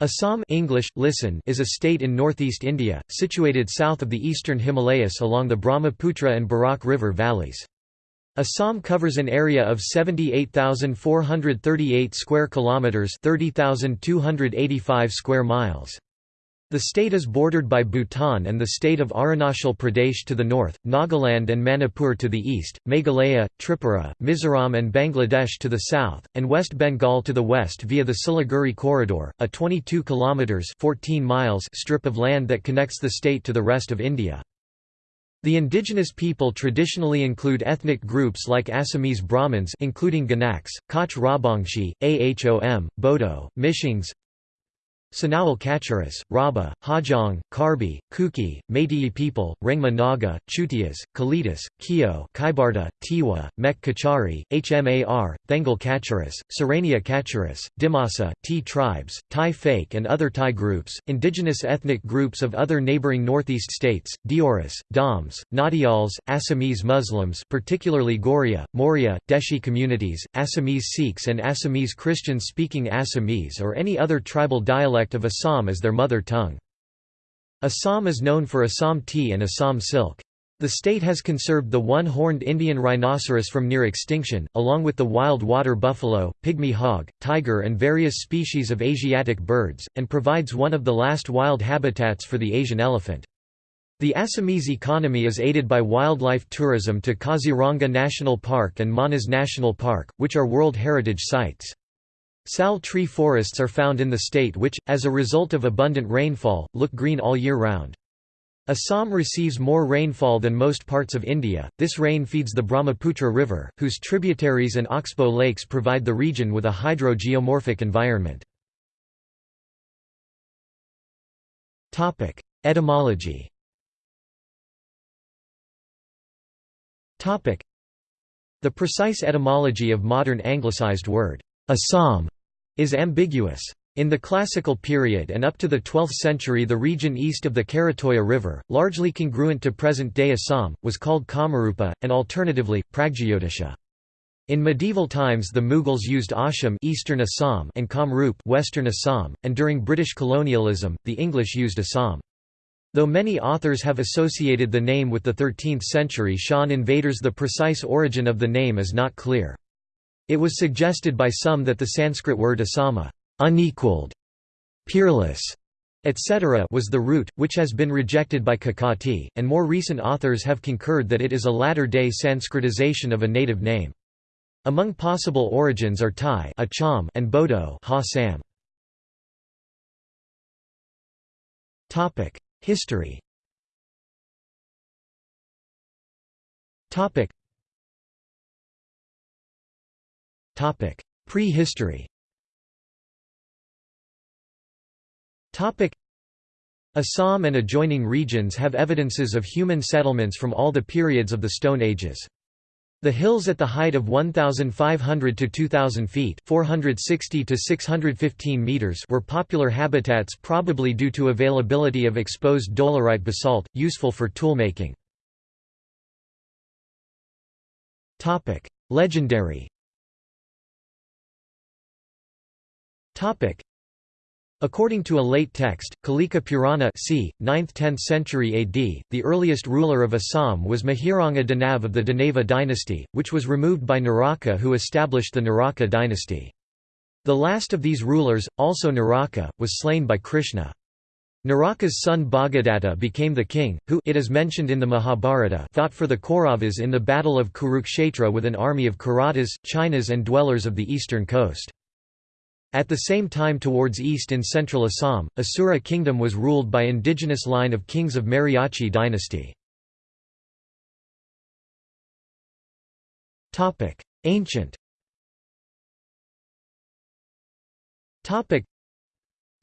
Assam English, listen is a state in northeast India, situated south of the eastern Himalayas along the Brahmaputra and Barak River valleys. Assam covers an area of 78,438 square kilometers, 30,285 square miles. The state is bordered by Bhutan and the state of Arunachal Pradesh to the north, Nagaland and Manipur to the east, Meghalaya, Tripura, Mizoram and Bangladesh to the south, and West Bengal to the west via the Siliguri Corridor, a 22 kilometers 14 miles strip of land that connects the state to the rest of India. The indigenous people traditionally include ethnic groups like Assamese Brahmins including Ganaks, Koch Rajbongshi, Ahom, Bodo, Mishings, Sonowal Kacharis, Rabha, Hajong, Karbi, Kuki, Meitei people, Rengma Naga, Chutias, Kalitas, Kio, Kaibarta, Tiwa, Mek Kachari, Hmar, Thengal Kacharis, Sarania Kacharis, Dimasa, T tribes, Tai Phake and other Thai groups, indigenous ethnic groups of other neighboring northeast states, Deoris, Doms, Nadials, Assamese Muslims particularly Goria, Moria, Deshi communities, Assamese Sikhs and Assamese Christians speaking Assamese or any other tribal dialect dialect of Assam as their mother tongue. Assam is known for Assam tea and Assam silk. The state has conserved the one-horned Indian rhinoceros from near extinction, along with the wild water buffalo, pygmy hog, tiger and various species of Asiatic birds, and provides one of the last wild habitats for the Asian elephant. The Assamese economy is aided by wildlife tourism to Kaziranga National Park and Manas National Park, which are World Heritage Sites. Sal tree forests are found in the state which, as a result of abundant rainfall, look green all year round. Assam receives more rainfall than most parts of India. This rain feeds the Brahmaputra River, whose tributaries and oxbow lakes provide the region with a hydrogeomorphic environment. Topic: Etymology. Topic: The precise etymology of modern anglicized word Assam is ambiguous. In the classical period and up to the 12th century the region east of the Karatoya River, largely congruent to present-day Assam, was called Kamarupa, and alternatively, Pragjyotisha. In medieval times the Mughals used Asham Eastern Assam and Kamrup Western Assam, and during British colonialism, the English used Assam. Though many authors have associated the name with the 13th century Shan invaders the precise origin of the name is not clear. It was suggested by some that the Sanskrit word asama unequaled, peerless, etc. was the root, which has been rejected by Kakati, and more recent authors have concurred that it is a latter-day Sanskritization of a native name. Among possible origins are Thai Acham and Bodo ha Sam. History Prehistory Assam and adjoining regions have evidences of human settlements from all the periods of the Stone Ages. The hills at the height of 1,500 to 2,000 feet 460 to 615 meters were popular habitats probably due to availability of exposed dolerite basalt, useful for toolmaking. Legendary According to a late text, Kalika Purana c. 9th–10th century AD, the earliest ruler of Assam was Mahiranga Danav of the Danava dynasty, which was removed by Naraka who established the Naraka dynasty. The last of these rulers, also Naraka, was slain by Krishna. Naraka's son Bhagadatta became the king, who it is mentioned in the Mahabharata fought for the Kauravas in the Battle of Kurukshetra with an army of Kiratas, Chinas and dwellers of the eastern coast. At the same time towards east in central Assam, Asura kingdom was ruled by indigenous line of kings of Mariachi dynasty. Ancient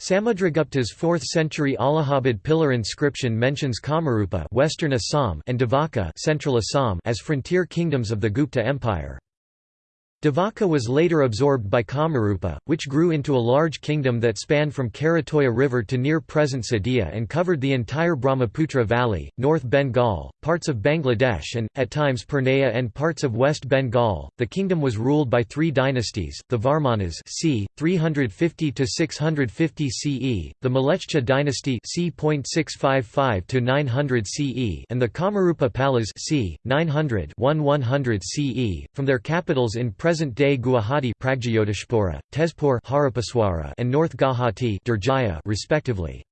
Samudragupta's 4th century Allahabad pillar inscription mentions Kamarupa Western Assam and Devaka Central Assam as frontier kingdoms of the Gupta Empire. Devaka was later absorbed by Kamarupa, which grew into a large kingdom that spanned from Karatoya River to near present Sadia and covered the entire Brahmaputra Valley, North Bengal, parts of Bangladesh and, at times Purnea and parts of West Bengal. The kingdom was ruled by three dynasties, the Varmanas c. 350–650 CE, the Mlechcha dynasty c. 655–900 CE and the Kamarupa Palas c. 900–1100 CE, from their capitals in present present-day Guwahati Tezpur and North Gauhati respectively.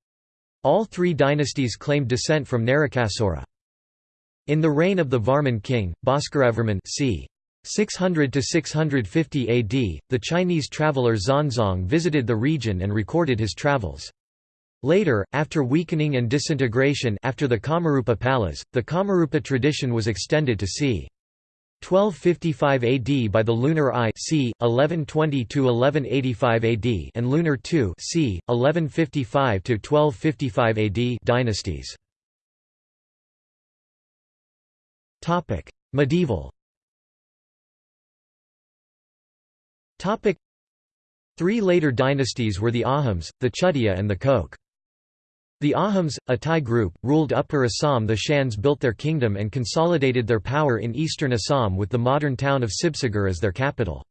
All three dynasties claimed descent from Narakasura. In the reign of the Varman king, Bhaskaravarman c. 600 to 650 AD, the Chinese traveller Xuanzang visited the region and recorded his travels. Later, after weakening and disintegration after the Kamarupa Palas, the Kamarupa tradition was extended to c. 1255 AD by the Lunar I c. 1120–1185 AD and Lunar II c. 1155 to 1255 AD dynasties. Topic: Medieval Topic: Three later dynasties were the Ahoms, the Chutia and the Koch. The Ahoms, a Thai group, ruled Upper Assam the Shans built their kingdom and consolidated their power in eastern Assam with the modern town of Sibsagar as their capital.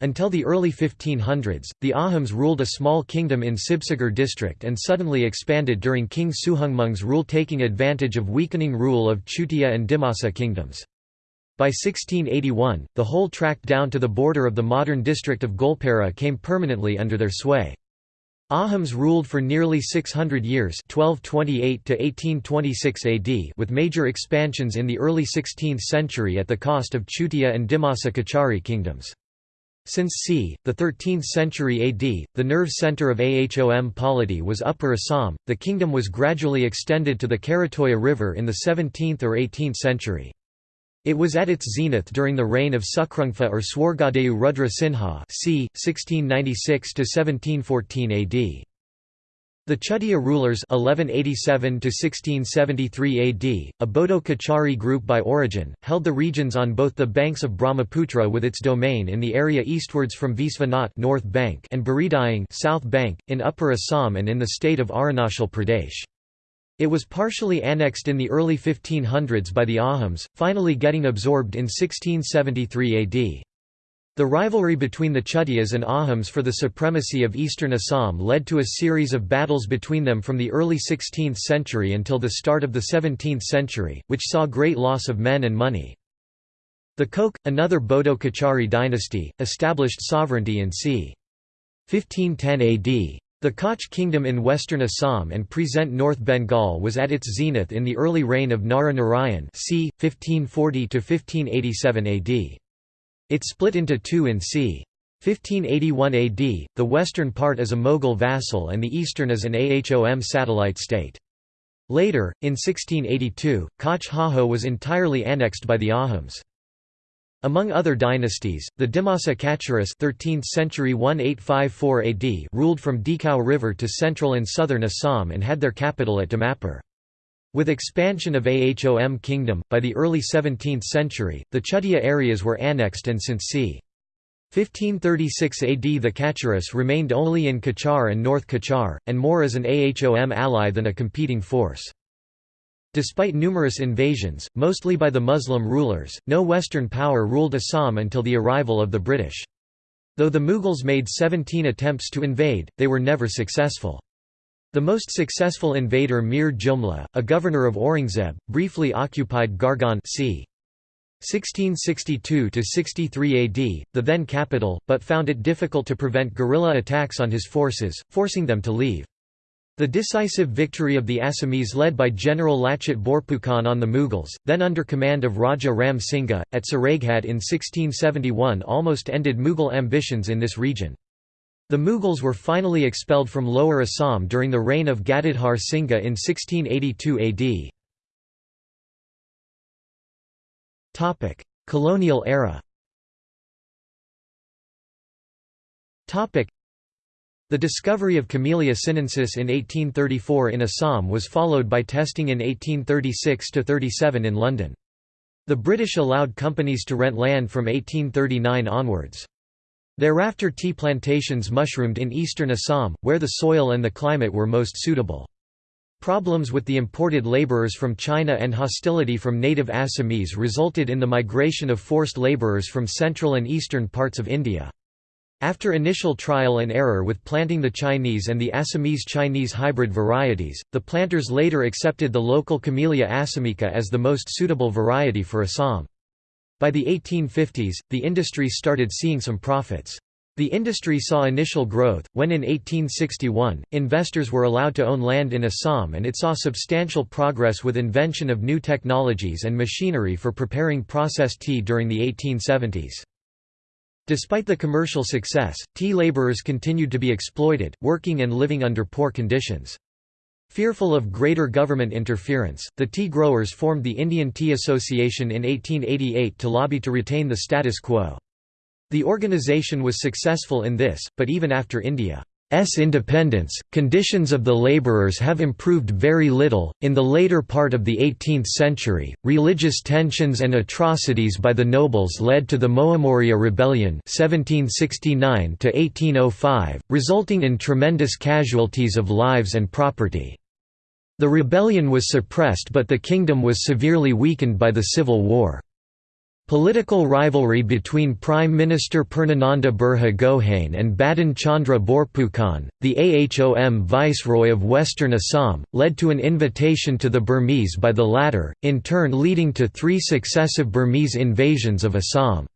Until the early 1500s, the Ahoms ruled a small kingdom in Sibsagar district and suddenly expanded during King Suhungmung's rule taking advantage of weakening rule of Chutia and Dimasa kingdoms. By 1681, the whole tract down to the border of the modern district of Goalpara came permanently under their sway. Ahoms ruled for nearly 600 years 1228 to 1826 AD with major expansions in the early 16th century at the cost of Chutia and Dimasa Kachari kingdoms. Since c. the 13th century AD, the nerve center of Ahom polity was Upper Assam, the kingdom was gradually extended to the Karatoya River in the 17th or 18th century. It was at its zenith during the reign of Sukrungfa or Swargadeo Rudra Singha c. 1696–1714 AD. The Chutia rulers 1187 AD, a Bodo Kachari group by origin, held the regions on both the banks of Brahmaputra with its domain in the area eastwards from Visvanath North Bank and Baridayang South Bank, in Upper Assam and in the state of Arunachal Pradesh. It was partially annexed in the early 1500s by the Ahoms, finally getting absorbed in 1673 AD. The rivalry between the Chutias and Ahoms for the supremacy of eastern Assam led to a series of battles between them from the early 16th century until the start of the 17th century, which saw great loss of men and money. The Koch, another Bodo Kachari dynasty, established sovereignty in c. 1510 AD. The Koch kingdom in western Assam and present North Bengal was at its zenith in the early reign of Nara Narayan c. 1540–1587 AD. It split into two in c. 1581 AD, the western part as a Mughal vassal and the eastern as an Ahom satellite state. Later, in 1682, Koch Hajo was entirely annexed by the Ahoms. Among other dynasties, the Dimasa Kacharis 13th century 1854 AD ruled from Dikhow River to central and southern Assam and had their capital at Dimapur. With expansion of Ahom kingdom, by the early 17th century, the Chutia areas were annexed and since c. 1536 AD the Kacharis remained only in Cachar and North Cachar, and more as an Ahom ally than a competing force. Despite numerous invasions, mostly by the Muslim rulers, no Western power ruled Assam until the arrival of the British. Though the Mughals made 17 attempts to invade, they were never successful. The most successful invader Mir Jumla, a governor of Aurangzeb, briefly occupied Garhgaon c. 1662–63 AD, the then capital, but found it difficult to prevent guerrilla attacks on his forces, forcing them to leave. The decisive victory of the Assamese led by General Lachit Borphukan on the Mughals, then under command of Raja Ram Singha, at Saraighat in 1671 almost ended Mughal ambitions in this region. The Mughals were finally expelled from Lower Assam during the reign of Gadadhar Singha in 1682 AD. Colonial era the discovery of Camellia sinensis in 1834 in Assam was followed by testing in 1836–37 in London. The British allowed companies to rent land from 1839 onwards. Thereafter tea plantations mushroomed in eastern Assam, where the soil and the climate were most suitable. Problems with the imported labourers from China and hostility from native Assamese resulted in the migration of forced labourers from central and eastern parts of India. After initial trial and error with planting the Chinese and the Assamese Chinese hybrid varieties, the planters later accepted the local Camellia assamica as the most suitable variety for Assam. By the 1850s, the industry started seeing some profits. The industry saw initial growth, when in 1861, investors were allowed to own land in Assam and it saw substantial progress with invention of new technologies and machinery for preparing processed tea during the 1870s. Despite the commercial success, tea labourers continued to be exploited, working and living under poor conditions. Fearful of greater government interference, the tea growers formed the Indian Tea Association in 1888 to lobby to retain the status quo. The organization was successful in this, but even after India's independence, conditions of the laborers have improved very little. In the later part of the 18th century, religious tensions and atrocities by the nobles led to the Moamoria Rebellion (1769–1805), resulting in tremendous casualties of lives and property. The rebellion was suppressed but the kingdom was severely weakened by the civil war. Political rivalry between Prime Minister Purnananda Burha Gohain and Badan Chandra Borphukan, the Ahom viceroy of western Assam, led to an invitation to the Burmese by the latter, in turn leading to three successive Burmese invasions of Assam.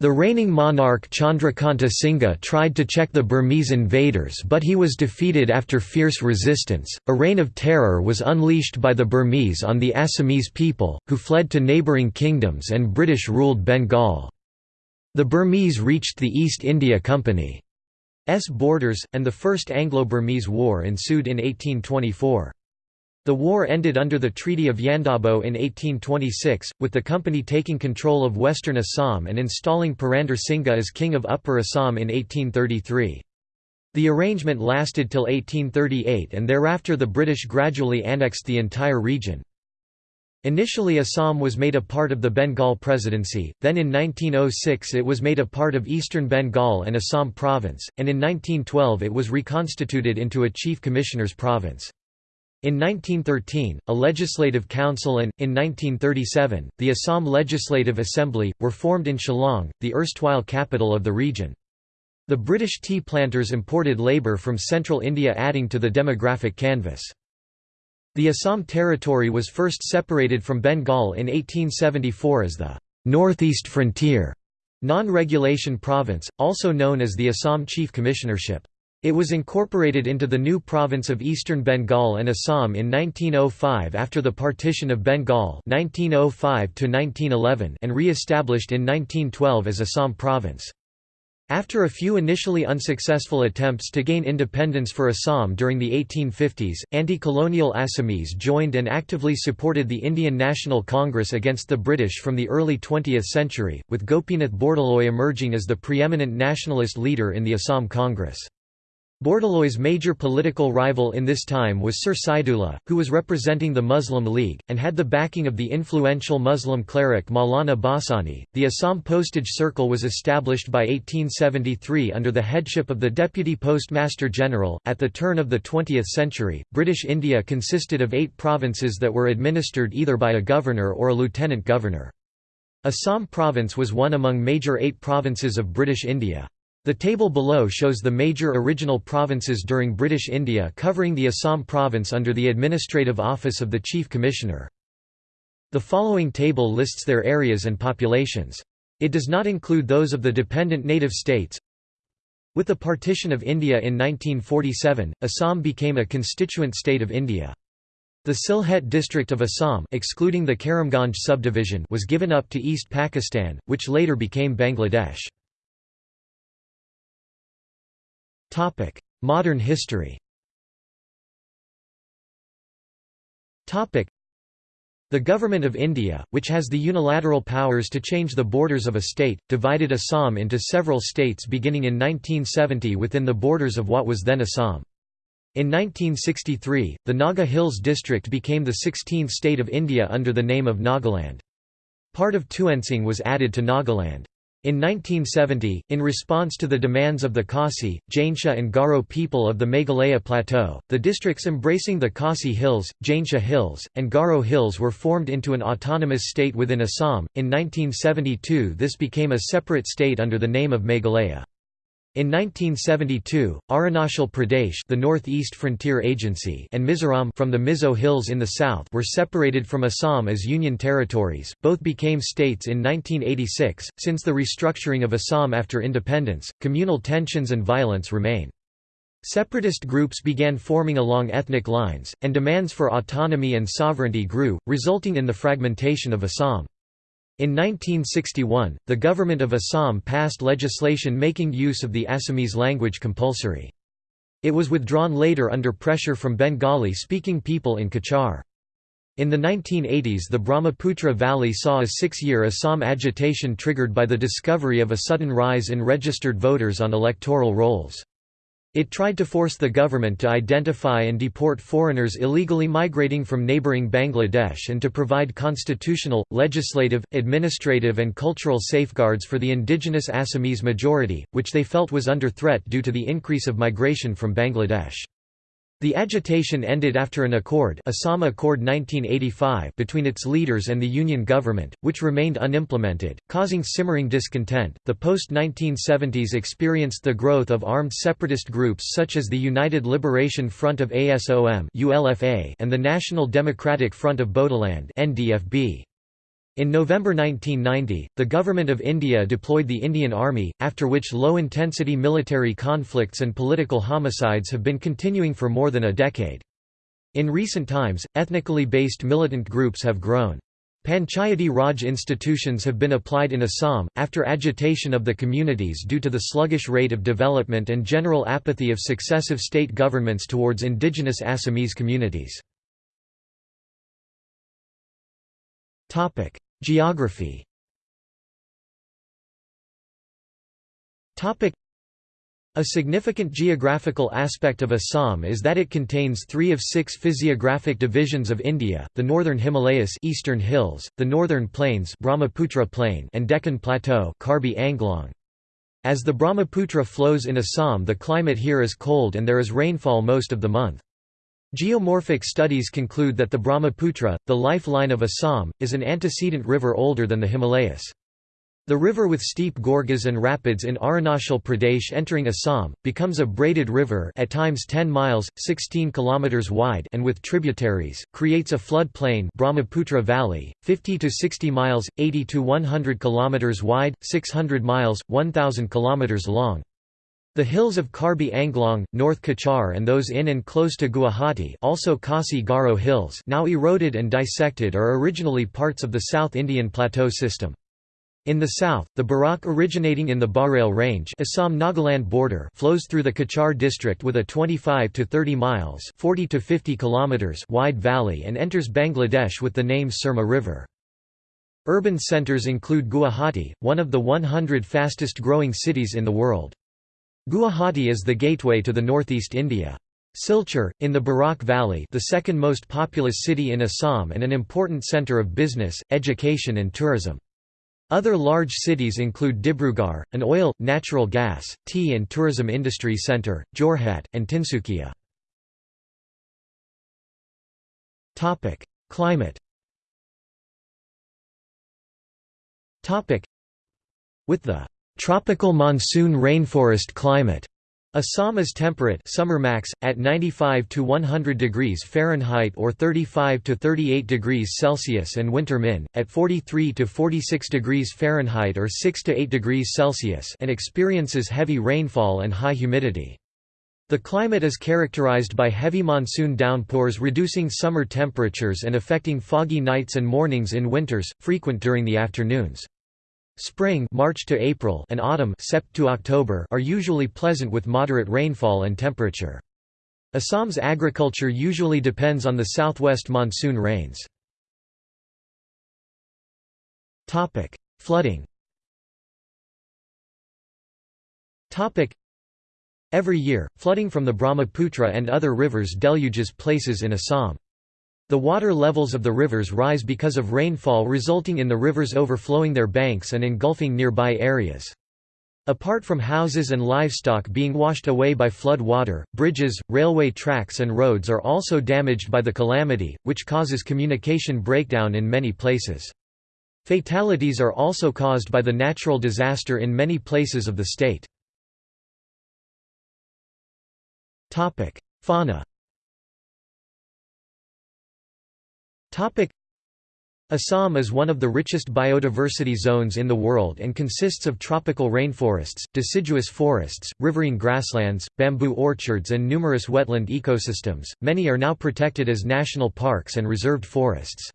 The reigning monarch Chandrakanta Singha tried to check the Burmese invaders but he was defeated after fierce resistance. A reign of terror was unleashed by the Burmese on the Assamese people, who fled to neighbouring kingdoms and British ruled Bengal. The Burmese reached the East India Company's borders, and the First Anglo-Burmese War ensued in 1824. The war ended under the Treaty of Yandabo in 1826, with the company taking control of western Assam and installing Purandar Singha as king of Upper Assam in 1833. The arrangement lasted till 1838 and thereafter the British gradually annexed the entire region. Initially Assam was made a part of the Bengal Presidency, then in 1906 it was made a part of eastern Bengal and Assam Province, and in 1912 it was reconstituted into a Chief Commissioner's province. In 1913, a legislative council and, in 1937, the Assam Legislative Assembly, were formed in Shillong, the erstwhile capital of the region. The British tea planters imported labour from central India adding to the demographic canvas. The Assam territory was first separated from Bengal in 1874 as the «Northeast Frontier» non-regulation province, also known as the Assam Chief Commissionership. It was incorporated into the new province of Eastern Bengal and Assam in 1905 after the partition of Bengal 1905 and re-established in 1912 as Assam province. After a few initially unsuccessful attempts to gain independence for Assam during the 1850s, anti-colonial Assamese joined and actively supported the Indian National Congress against the British from the early 20th century, with Gopinath Bordoloi emerging as the preeminent nationalist leader in the Assam Congress. Bordoloi's major political rival in this time was Sir Saidullah, who was representing the Muslim League, and had the backing of the influential Muslim cleric Maulana Bhasani. The Assam Postage Circle was established by 1873 under the headship of the Deputy Postmaster General. At the turn of the 20th century, British India consisted of eight provinces that were administered either by a governor or a lieutenant governor. Assam province was one among major eight provinces of British India. The table below shows the major original provinces during British India covering the Assam province under the administrative office of the Chief Commissioner. The following table lists their areas and populations. It does not include those of the dependent native states. With the partition of India in 1947, Assam became a constituent state of India. The Sylhet district of Assam excluding the Karimganj subdivision was given up to East Pakistan, which later became Bangladesh. Topic: Modern history. Topic: The Government of India, which has the unilateral powers to change the borders of a state, divided Assam into several states beginning in 1970 within the borders of what was then Assam. In 1963, the Naga Hills district became the 16th state of India under the name of Nagaland. Part of Tuensang was added to Nagaland. In 1970, in response to the demands of the Khasi, Jaintia and Garo people of the Meghalaya Plateau, the districts embracing the Khasi Hills, Jaintia Hills, and Garo Hills were formed into an autonomous state within Assam. In 1972, this became a separate state under the name of Meghalaya. In 1972, Arunachal Pradesh the Northeast Frontier Agency and Mizoram from the Mizo Hills in the south were separated from Assam as union territories, both became states in 1986. Since the restructuring of Assam after independence, communal tensions and violence remain. Separatist groups began forming along ethnic lines, and demands for autonomy and sovereignty grew, resulting in the fragmentation of Assam. In 1961, the government of Assam passed legislation making use of the Assamese language compulsory. It was withdrawn later under pressure from Bengali-speaking people in Cachar. In the 1980s the Brahmaputra Valley saw a six-year Assam agitation triggered by the discovery of a sudden rise in registered voters on electoral rolls. It tried to force the government to identify and deport foreigners illegally migrating from neighbouring Bangladesh and to provide constitutional, legislative, administrative and cultural safeguards for the indigenous Assamese majority, which they felt was under threat due to the increase of migration from Bangladesh. The agitation ended after an accord, Assam Accord 1985 between its leaders and the Union government, which remained unimplemented, causing simmering discontent. The post-1970s experienced the growth of armed separatist groups such as the United Liberation Front of ASOM (ULFA) and the National Democratic Front of Bodoland (NDFB). In November 1990, the Government of India deployed the Indian Army, after which low-intensity military conflicts and political homicides have been continuing for more than a decade. In recent times, ethnically based militant groups have grown. Panchayati Raj institutions have been applied in Assam, after agitation of the communities due to the sluggish rate of development and general apathy of successive state governments towards indigenous Assamese communities. Geography a significant geographical aspect of Assam is that it contains three of six physiographic divisions of India, the Northern Himalayas Eastern Hills, the Northern Plains Brahmaputra Plain and Deccan Plateau Karbi Anglong. As the Brahmaputra flows in Assam the climate here is cold and there is rainfall most of the month. Geomorphic studies conclude that the Brahmaputra, the lifeline of Assam, is an antecedent river older than the Himalayas. The river with steep gorges and rapids in Arunachal Pradesh entering Assam, becomes a braided river at times 10 miles, 16 km wide and with tributaries, creates a flood plain Brahmaputra Valley, 50 to 60 miles, 80 to 100 km wide, 600 miles, 1,000 km long. The hills of Karbi Anglong, North Cachar and those in and close to Guwahati also Khasi Garo Hills now eroded and dissected are originally parts of the South Indian Plateau system. In the south, the Barak originating in the Barail Range Assam-Nagaland border flows through the Cachar district with a 25 to 30 miles 40 to 50 kilometers wide valley and enters Bangladesh with the name Surma River. Urban centers include Guwahati, one of the 100 fastest growing cities in the world. Guwahati is the gateway to the northeast India. Silchar, in the Barak Valley the second most populous city in Assam and an important centre of business, education and tourism. Other large cities include Dibrugarh, an oil, natural gas, tea and tourism industry centre, Jorhat, and Tinsukia. Climate With the Tropical monsoon rainforest climate. Assam is temperate summer max, at 95 to 100 degrees Fahrenheit or 35 to 38 degrees Celsius and winter min, at 43 to 46 degrees Fahrenheit or 6 to 8 degrees Celsius and experiences heavy rainfall and high humidity. The climate is characterized by heavy monsoon downpours reducing summer temperatures and affecting foggy nights and mornings in winters, frequent during the afternoons. Spring March to April and autumn Sept to October are usually pleasant with moderate rainfall and temperature. Assam's agriculture usually depends on the southwest monsoon rains. Topic: Flooding Topic: Every year, flooding from the Brahmaputra and other rivers deluges places in Assam. The water levels of the rivers rise because of rainfall resulting in the rivers overflowing their banks and engulfing nearby areas. Apart from houses and livestock being washed away by flood water, bridges, railway tracks and roads are also damaged by the calamity, which causes communication breakdown in many places. Fatalities are also caused by the natural disaster in many places of the state. Fauna Assam is one of the richest biodiversity zones in the world and consists of tropical rainforests, deciduous forests, riverine grasslands, bamboo orchards and numerous wetland ecosystems. Many are now protected as national parks and reserved forests.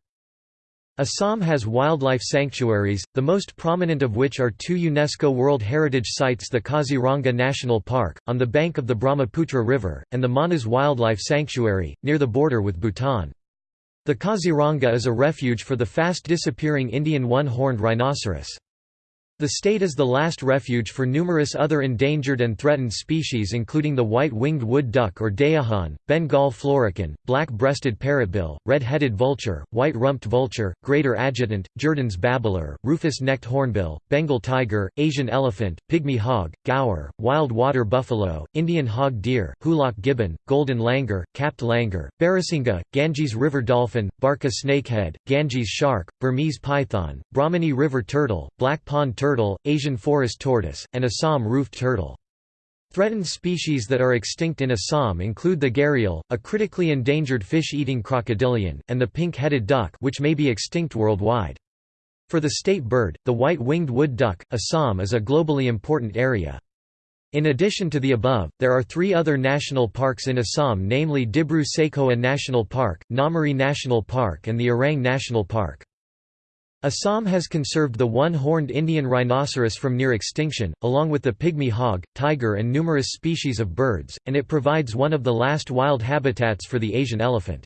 Assam has wildlife sanctuaries, the most prominent of which are two UNESCO World Heritage Sites the Kaziranga National Park, on the bank of the Brahmaputra River, and the Manas Wildlife Sanctuary, near the border with Bhutan. The Kaziranga is a refuge for the fast-disappearing Indian one-horned rhinoceros. The state is the last refuge for numerous other endangered and threatened species including the white-winged wood duck or deohanh, Bengal florican, black-breasted parrotbill, red-headed vulture, white-rumped vulture, greater adjutant, Jerdon's babbler, rufous-necked hornbill, Bengal tiger, Asian elephant, pygmy hog, gaur, wild water buffalo, Indian hog deer, hoolock gibbon, golden langur, capped langur, barasingha, Ganges river dolphin, barca snakehead, Ganges shark, Burmese python, Brahmani river turtle, black pond turtle, Asian forest tortoise, and Assam roofed turtle. Threatened species that are extinct in Assam include the gharial, a critically endangered fish-eating crocodilian, and the pink-headed duck which may be extinct worldwide. For the state bird, the white-winged wood duck, Assam is a globally important area. In addition to the above, there are three other national parks in Assam namely Dibru Saikhowa National Park, Nameri National Park and the Orang National Park. Assam has conserved the one-horned Indian rhinoceros from near extinction, along with the pygmy hog, tiger and numerous species of birds, and it provides one of the last wild habitats for the Asian elephant.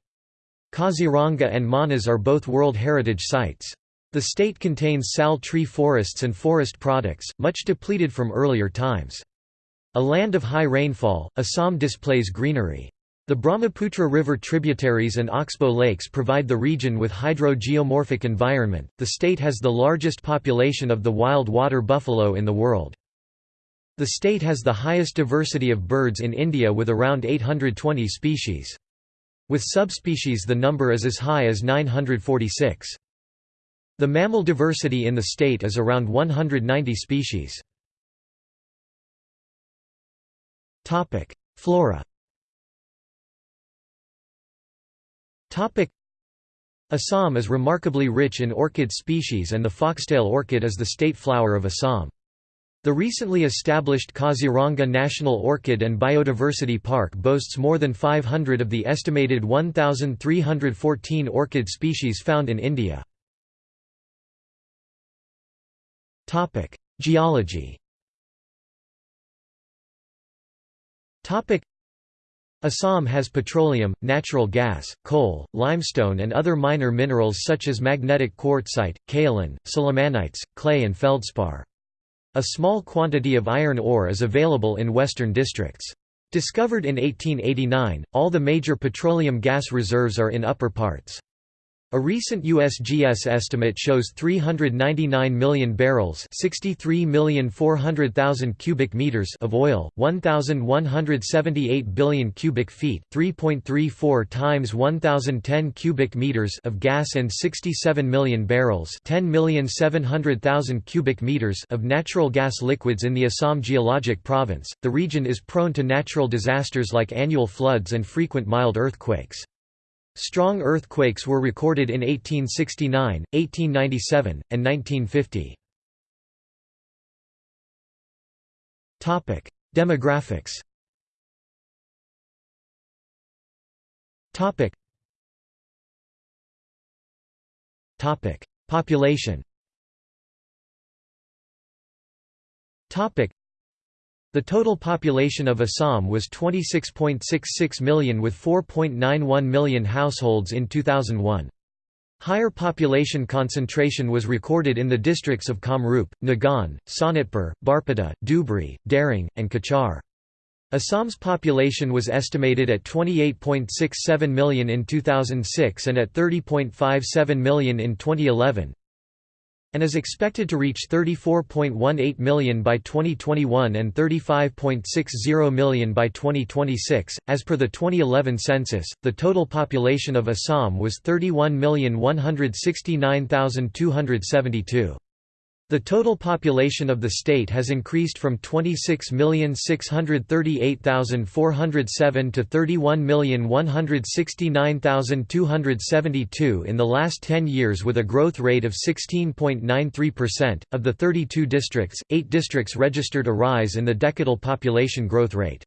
Kaziranga and Manas are both World Heritage Sites. The state contains sal tree forests and forest products, much depleted from earlier times. A land of high rainfall, Assam displays greenery. The Brahmaputra River tributaries and Oxbow lakes provide the region with hydro-geomorphic environment. The state has the largest population of the wild water buffalo in the world. The state has the highest diversity of birds in India with around 820 species. With subspecies the number is as high as 946. The mammal diversity in the state is around 190 species. Flora Assam is remarkably rich in orchid species and the foxtail orchid is the state flower of Assam. The recently established Kaziranga National Orchid and Biodiversity Park boasts more than 500 of the estimated 1,314 orchid species found in India. Geology Assam has petroleum, natural gas, coal, limestone and other minor minerals such as magnetic quartzite, kaolin, sillimanites, clay and feldspar. A small quantity of iron ore is available in western districts. Discovered in 1889, all the major petroleum gas reserves are in upper parts. A recent USGS estimate shows 399 million barrels 63,400,000 cubic meters of oil, 1,178 billion cubic feet 3.34 times 1,010 cubic meters of gas and 67 million barrels 10,700,000 cubic meters of natural gas liquids in the Assam geologic province. The region is prone to natural disasters like annual floods and frequent mild earthquakes. Strong earthquakes were recorded in 1869, 1897, and 1950. Demographics Topic. Topic: Population the total population of Assam was 26.66 million with 4.91 million households in 2001. Higher population concentration was recorded in the districts of Kamrup, Nagaon, Sonitpur, Barpeta, Dhubri, Darrang, and Cachar. Assam's population was estimated at 28.67 million in 2006 and at 30.57 million in 2011 and is expected to reach 34.18 million by 2021 and 35.60 million by 2026. As per the 2011 census, the total population of Assam was 31,169,272. The total population of the state has increased from 26,638,407 to 31,169,272 in the last 10 years with a growth rate of 16.93%. Of the 32 districts, 8 districts registered a rise in the decadal population growth rate.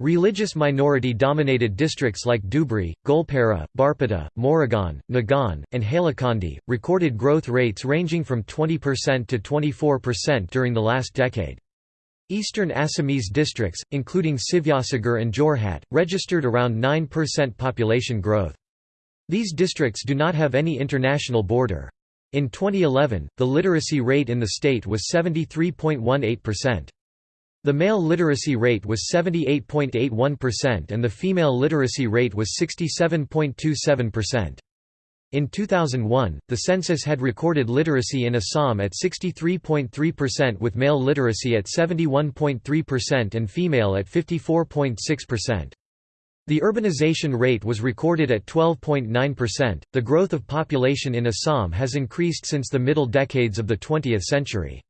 Religious minority-dominated districts like Dhubri, Goalpara, Barpeta, Morigaon, Nagaon, and Hailakandi, recorded growth rates ranging from 20% to 24% during the last decade. Eastern Assamese districts, including Sivasagar and Jorhat, registered around 9% population growth. These districts do not have any international border. In 2011, the literacy rate in the state was 73.18%. The male literacy rate was 78.81% and the female literacy rate was 67.27%. In 2001, the census had recorded literacy in Assam at 63.3% with male literacy at 71.3% and female at 54.6%. The urbanization rate was recorded at 12.9%. The growth of population in Assam has increased since the middle decades of the 20th century.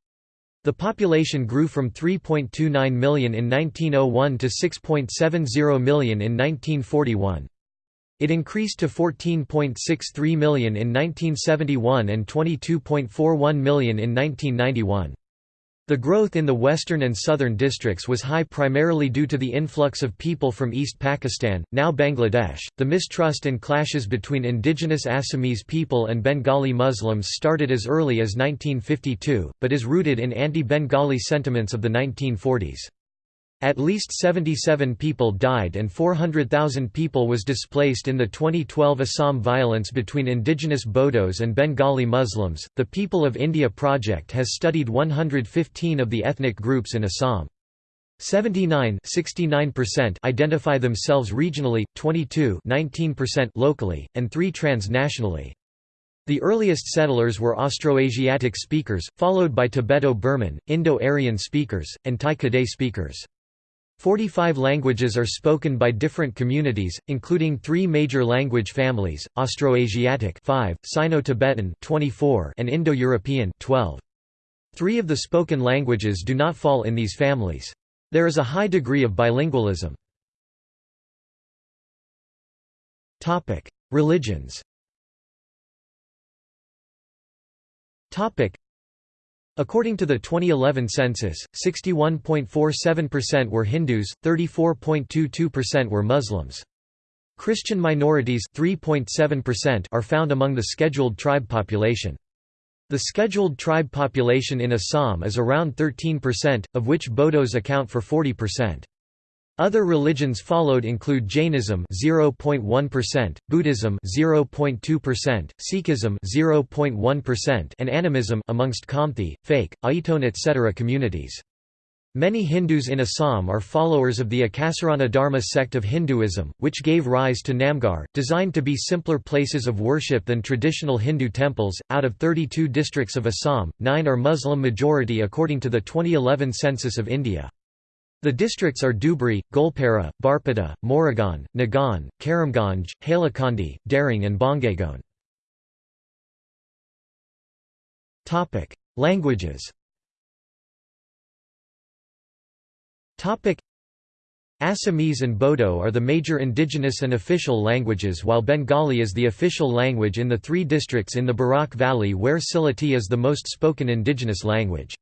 The population grew from 3.29 million in 1901 to 6.70 million in 1941. It increased to 14.63 million in 1971 and 22.41 million in 1991. The growth in the western and southern districts was high primarily due to the influx of people from East Pakistan, now Bangladesh. The mistrust and clashes between indigenous Assamese people and Bengali Muslims started as early as 1952, but is rooted in anti Bengali sentiments of the 1940s. At least 77 people died and 400,000 people was displaced in the 2012 Assam violence between indigenous Bodos and Bengali Muslims. The People of India project has studied 115 of the ethnic groups in Assam. 79 69% identify themselves regionally, 22 19% locally, and 3 transnationally. The earliest settlers were Austroasiatic speakers, followed by Tibeto-Burman, Indo-Aryan speakers, and Tai-Kadai speakers. 45 languages are spoken by different communities, including three major language families, Austroasiatic 5, Sino-Tibetan 24, and Indo-European 12. Three of the spoken languages do not fall in these families. There is a high degree of bilingualism. Religions According to the 2011 census, 61.47% were Hindus, 34.22% were Muslims. Christian minorities 3.7% are found among the scheduled tribe population. The scheduled tribe population in Assam is around 13%, of which Bodos account for 40%. Other religions followed include Jainism 0.1%, Buddhism 0.2%, Sikhism 0.1%, and animism amongst Khamti, Phake, Aiton etc. communities. Many Hindus in Assam are followers of the Ekasarana Dharma sect of Hinduism, which gave rise to Namghar, designed to be simpler places of worship than traditional Hindu temples. Out of 32 districts of Assam, 9 are Muslim majority according to the 2011 census of India. The districts are Dhubri, Goalpara, Barpeta, Morigaon, Nagaon, Karimganj, Hailakandi, Darrang and Bongaigaon. Languages Assamese and Bodo are the major indigenous and official languages while Bengali is the official language in the three districts in the Barak Valley where Sylheti is the most spoken indigenous language.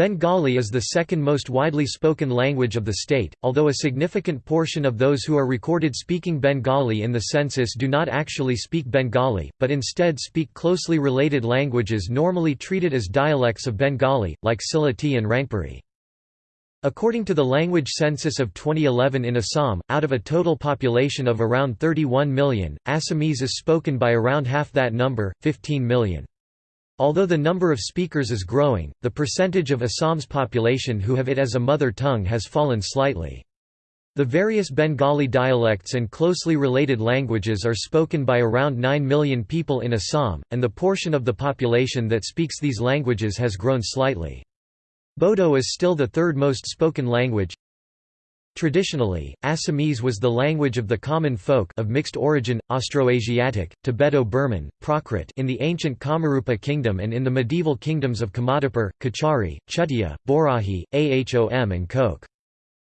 Bengali is the second most widely spoken language of the state, although a significant portion of those who are recorded speaking Bengali in the census do not actually speak Bengali, but instead speak closely related languages normally treated as dialects of Bengali, like Sylheti and Rangpuri. According to the language census of 2011 in Assam, out of a total population of around 31 million, Assamese is spoken by around half that number, 15 million. Although the number of speakers is growing, the percentage of Assam's population who have it as a mother tongue has fallen slightly. The various Bengali dialects and closely related languages are spoken by around 9 million people in Assam, and the portion of the population that speaks these languages has grown slightly. Bodo is still the third most spoken language. Traditionally, Assamese was the language of the common folk of mixed origin, Austroasiatic, Tibeto-Burman, Prakrit in the ancient Kamarupa kingdom and in the medieval kingdoms of Kamatapur, Kachari, Chutia, Borahi, Ahom and Koch.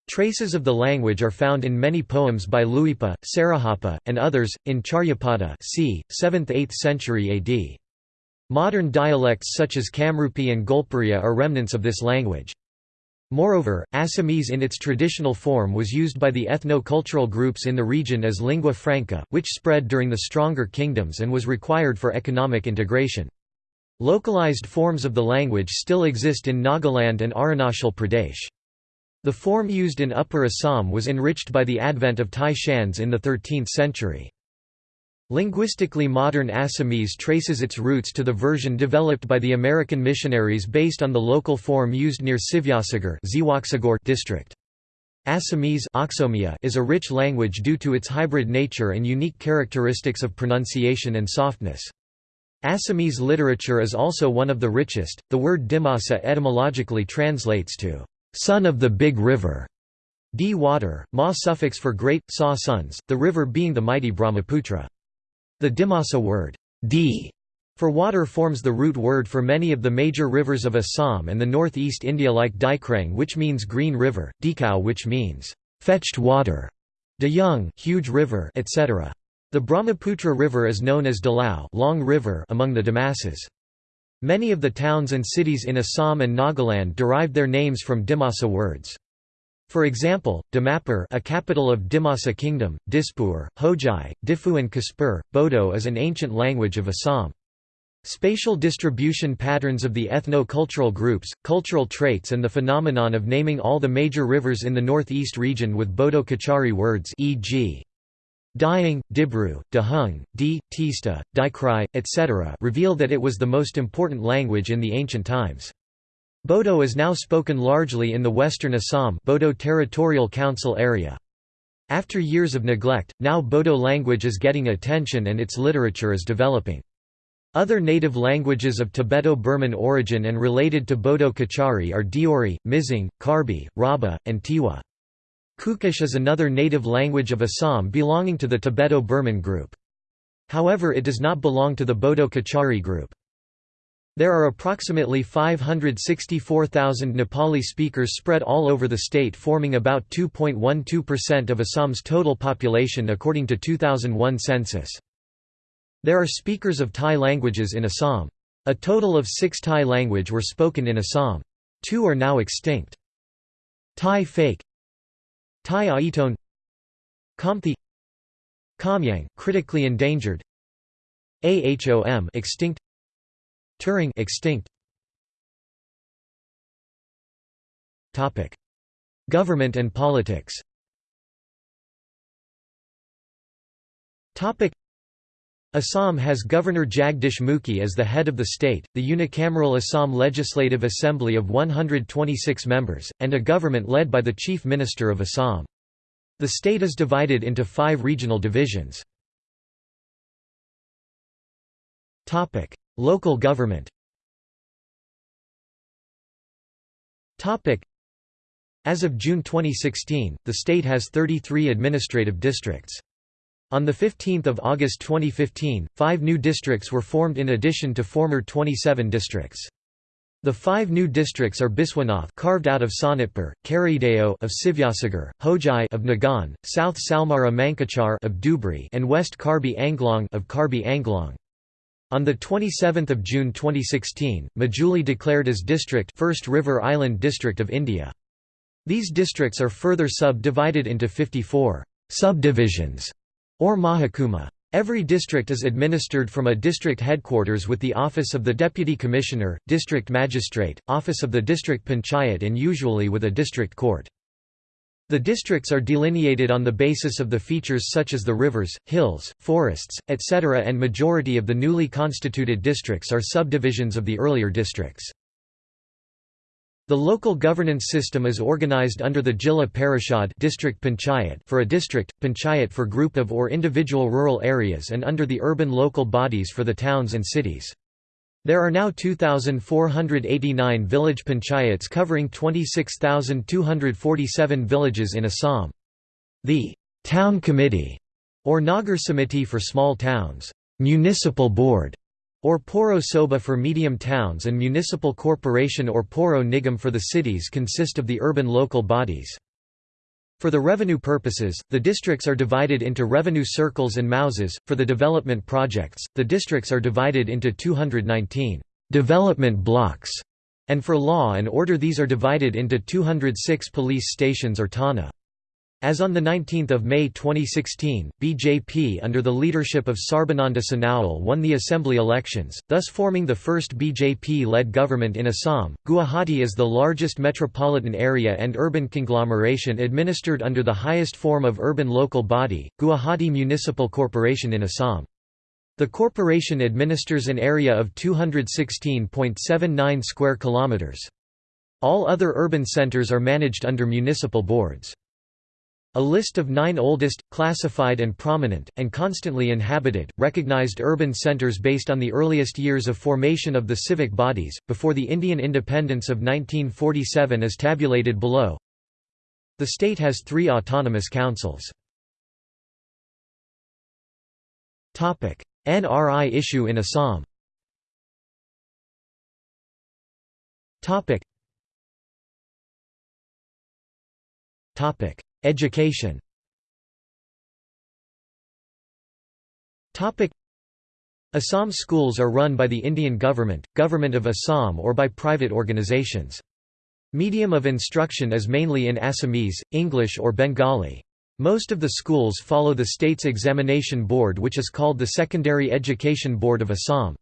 Traces of the language are found in many poems by Luipa, Sarahapa, and others, in Charyapada c. 7th–8th century AD. Modern dialects such as Kamrupi and Goalpariya are remnants of this language. Moreover, Assamese in its traditional form was used by the ethno-cultural groups in the region as lingua franca, which spread during the stronger kingdoms and was required for economic integration. Localized forms of the language still exist in Nagaland and Arunachal Pradesh. The form used in Upper Assam was enriched by the advent of Tai Shans in the 13th century. Linguistically modern Assamese traces its roots to the version developed by the American missionaries based on the local form used near Sivasagar district. Assamese is a rich language due to its hybrid nature and unique characteristics of pronunciation and softness. Assamese literature is also one of the richest. The word Dimasa etymologically translates to son of the big river. D water, ma suffix for great, sa sons, the river being the mighty Brahmaputra. The Dimasa word, d for water forms the root word for many of the major rivers of Assam and the northeast India like Dikrang which means green river, Dikhow which means fetched water, Dayung huge river, etc. The Brahmaputra River is known as Dalau long river among the Dimasas. Many of the towns and cities in Assam and Nagaland derived their names from Dimasa words. For example, Dimapur a capital of Dimasa Kingdom, Dispur, Hojai, Diphu and Kaspur, Bodo is an ancient language of Assam. Spatial distribution patterns of the ethno-cultural groups, cultural traits and the phenomenon of naming all the major rivers in the northeast region with Bodo-Kachari words e.g. Dying, Dibru, Dahung, Di, Tista, Dikrai, etc. reveal that it was the most important language in the ancient times. Bodo is now spoken largely in the western Assam Bodo Territorial Council area. After years of neglect, now Bodo language is getting attention and its literature is developing. Other native languages of Tibeto-Burman origin and related to Bodo Kachari are Deori, Mizing, Karbi, Rabha, and Tiwa. Kukish is another native language of Assam belonging to the Tibeto-Burman group. However it does not belong to the Bodo Kachari group. There are approximately 564,000 Nepali speakers spread all over the state forming about 2.12% of Assam's total population according to 2001 census. There are speakers of Thai languages in Assam. A total of six Thai language were spoken in Assam. Two are now extinct. Tai Phake Thai Aitone Khamti Kamyang critically endangered Ahom extinct Turung extinct. Topic: Government and politics. Topic: Assam has Governor Jagdish Mukhi as the head of the state, the unicameral Assam Legislative Assembly of 126 members, and a government led by the Chief Minister of Assam. The state is divided into five regional divisions. Local government As of June 2016, the state has 33 administrative districts. On 15 August 2015, five new districts were formed in addition to former 27 districts. The five new districts are Biswanath carved out of Sonitpur, Karideo of Sivasagar, Hojai of Nagaon, South Salmara Mankachar of Dhubri and West Karbi Anglong of Karbi Anglong. On 27 June 2016, Majuli declared as district First River Island District of India. These districts are further sub-divided into 54 subdivisions or Mahakuma. Every district is administered from a district headquarters with the office of the Deputy Commissioner, District Magistrate, office of the District Panchayat and usually with a district court. The districts are delineated on the basis of the features such as the rivers, hills, forests, etc. and majority of the newly constituted districts are subdivisions of the earlier districts. The local governance system is organized under the Jilla Parishad district panchayat for a district, panchayat for group of or individual rural areas and under the urban local bodies for the towns and cities. There are now 2,489 village panchayats covering 26,247 villages in Assam. The «Town Committee» or Nagar Samiti for small towns, «Municipal Board» or Poro Soba for medium towns and municipal corporation or Poro Nigam for the cities consist of the urban local bodies. For the revenue purposes, the districts are divided into revenue circles and mouzas. For the development projects, the districts are divided into 219 development blocks, and for law and order these are divided into 206 police stations or Thana. As on 19 May 2016, BJP under the leadership of Sarbananda Sonowal won the assembly elections, thus forming the first BJP-led government in Assam. Guwahati is the largest metropolitan area and urban conglomeration administered under the highest form of urban local body, Guwahati Municipal Corporation in Assam. The corporation administers an area of 216.79 square kilometers. All other urban centers are managed under municipal boards. A list of nine oldest, classified and prominent, and constantly inhabited, recognized urban centers based on the earliest years of formation of the civic bodies, before the Indian independence of 1947 is tabulated below. The state has three autonomous councils. NRI issue in Assam Topic Education Assam schools are run by the Indian government, Government of Assam or by private organizations. Medium of instruction is mainly in Assamese, English or Bengali. Most of the schools follow the state's examination board which is called the Secondary Education Board of Assam.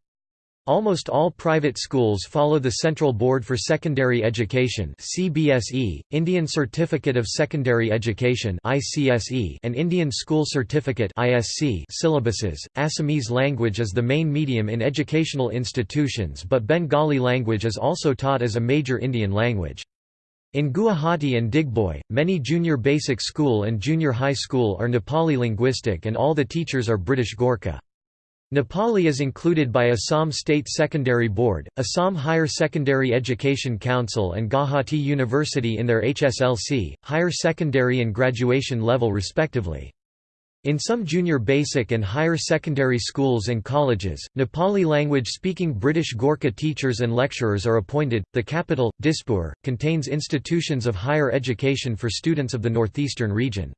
Almost all private schools follow the Central Board for Secondary Education (CBSE), Indian Certificate of Secondary Education (ICSE), and Indian School Certificate (ISC) syllabuses. Assamese language is the main medium in educational institutions, but Bengali language is also taught as a major Indian language. In Guwahati and Digboi, many junior basic school and junior high school are Nepali linguistic and all the teachers are British Gorkha. Nepali is included by Assam State Secondary Board, Assam Higher Secondary Education Council and Gauhati University in their HSLC, higher secondary and graduation level respectively. In some junior basic and higher secondary schools and colleges, Nepali language speaking British Gorkha teachers and lecturers are appointed. The capital, Dispur, contains institutions of higher education for students of the northeastern region.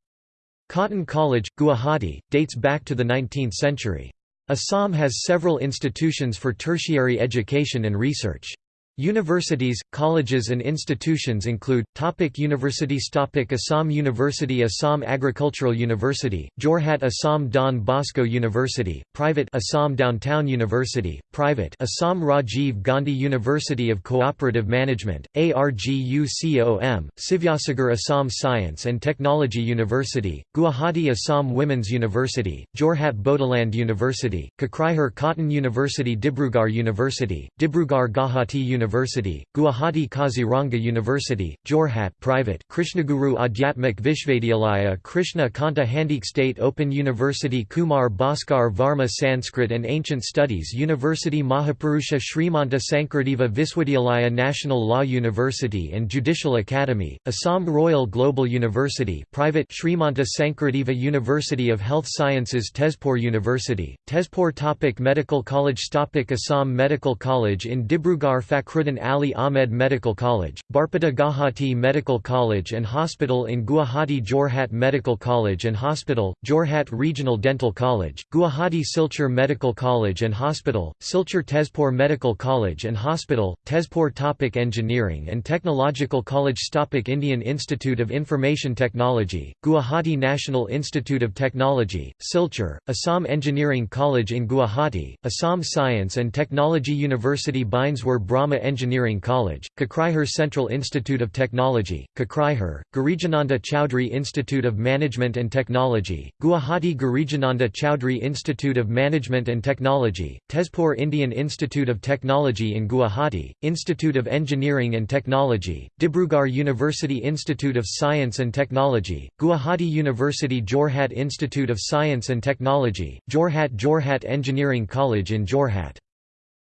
Cotton College, Guwahati, dates back to the 19th century. Assam has several institutions for tertiary education and research. Universities, colleges and institutions include, topic Universities topic Assam University Assam Agricultural University, Jorhat Assam Don Bosco University, private Assam Downtown University, private Assam Rajiv Gandhi University of Cooperative Management, ARGUCOM, Sivasagar Assam Science and Technology University, Guwahati Assam Women's University, Jorhat Bodoland University, Kokrajhar Cotton University Dibrugarh University, Dibrugarh Gauhati University University, Guwahati Kaziranga University, Jorhat private Krishnaguru Adhyatmik Vishvavidyalaya Krishna Kanta Handiqui State Open University Kumar Bhaskar Varma Sanskrit and Ancient Studies University Mahapurusha Srimanta Sankardeva Viswadyalaya National Law University and Judicial Academy, Assam Royal Global University private Srimanta Sankardeva University of Health Sciences Tezpur University, Tezpur Topic Medical College Topic Assam Medical College in Dibrugarh Fakhr Fakhruddin Ali Ahmed Medical College, Barpeta Guwahati Medical College and Hospital in Guwahati Jorhat Medical College and Hospital, Jorhat Regional Dental College, Guwahati Silchar Medical College and Hospital, Silchar Tezpur Medical College and Hospital, Tezpur Topic Engineering and Technological College Topic Indian Institute of Information Technology, Guwahati National Institute of Technology, Silchar, Assam Engineering College in Guwahati, Assam Science and Technology University Bineswar Brahma Engineering College, Kokrajhar Central Institute of Technology, Kokrajhar, Girijananda Chowdhury Institute of Management and Technology, Guwahati Girijananda Chowdhury Institute of Management and Technology, Tezpur Indian Institute of Technology in Guwahati, Institute of Engineering and Technology, Dibrugarh University Institute of Science and Technology, Gauhati University Jorhat Institute of Science and Technology, Jorhat Jorhat Engineering College in Jorhat.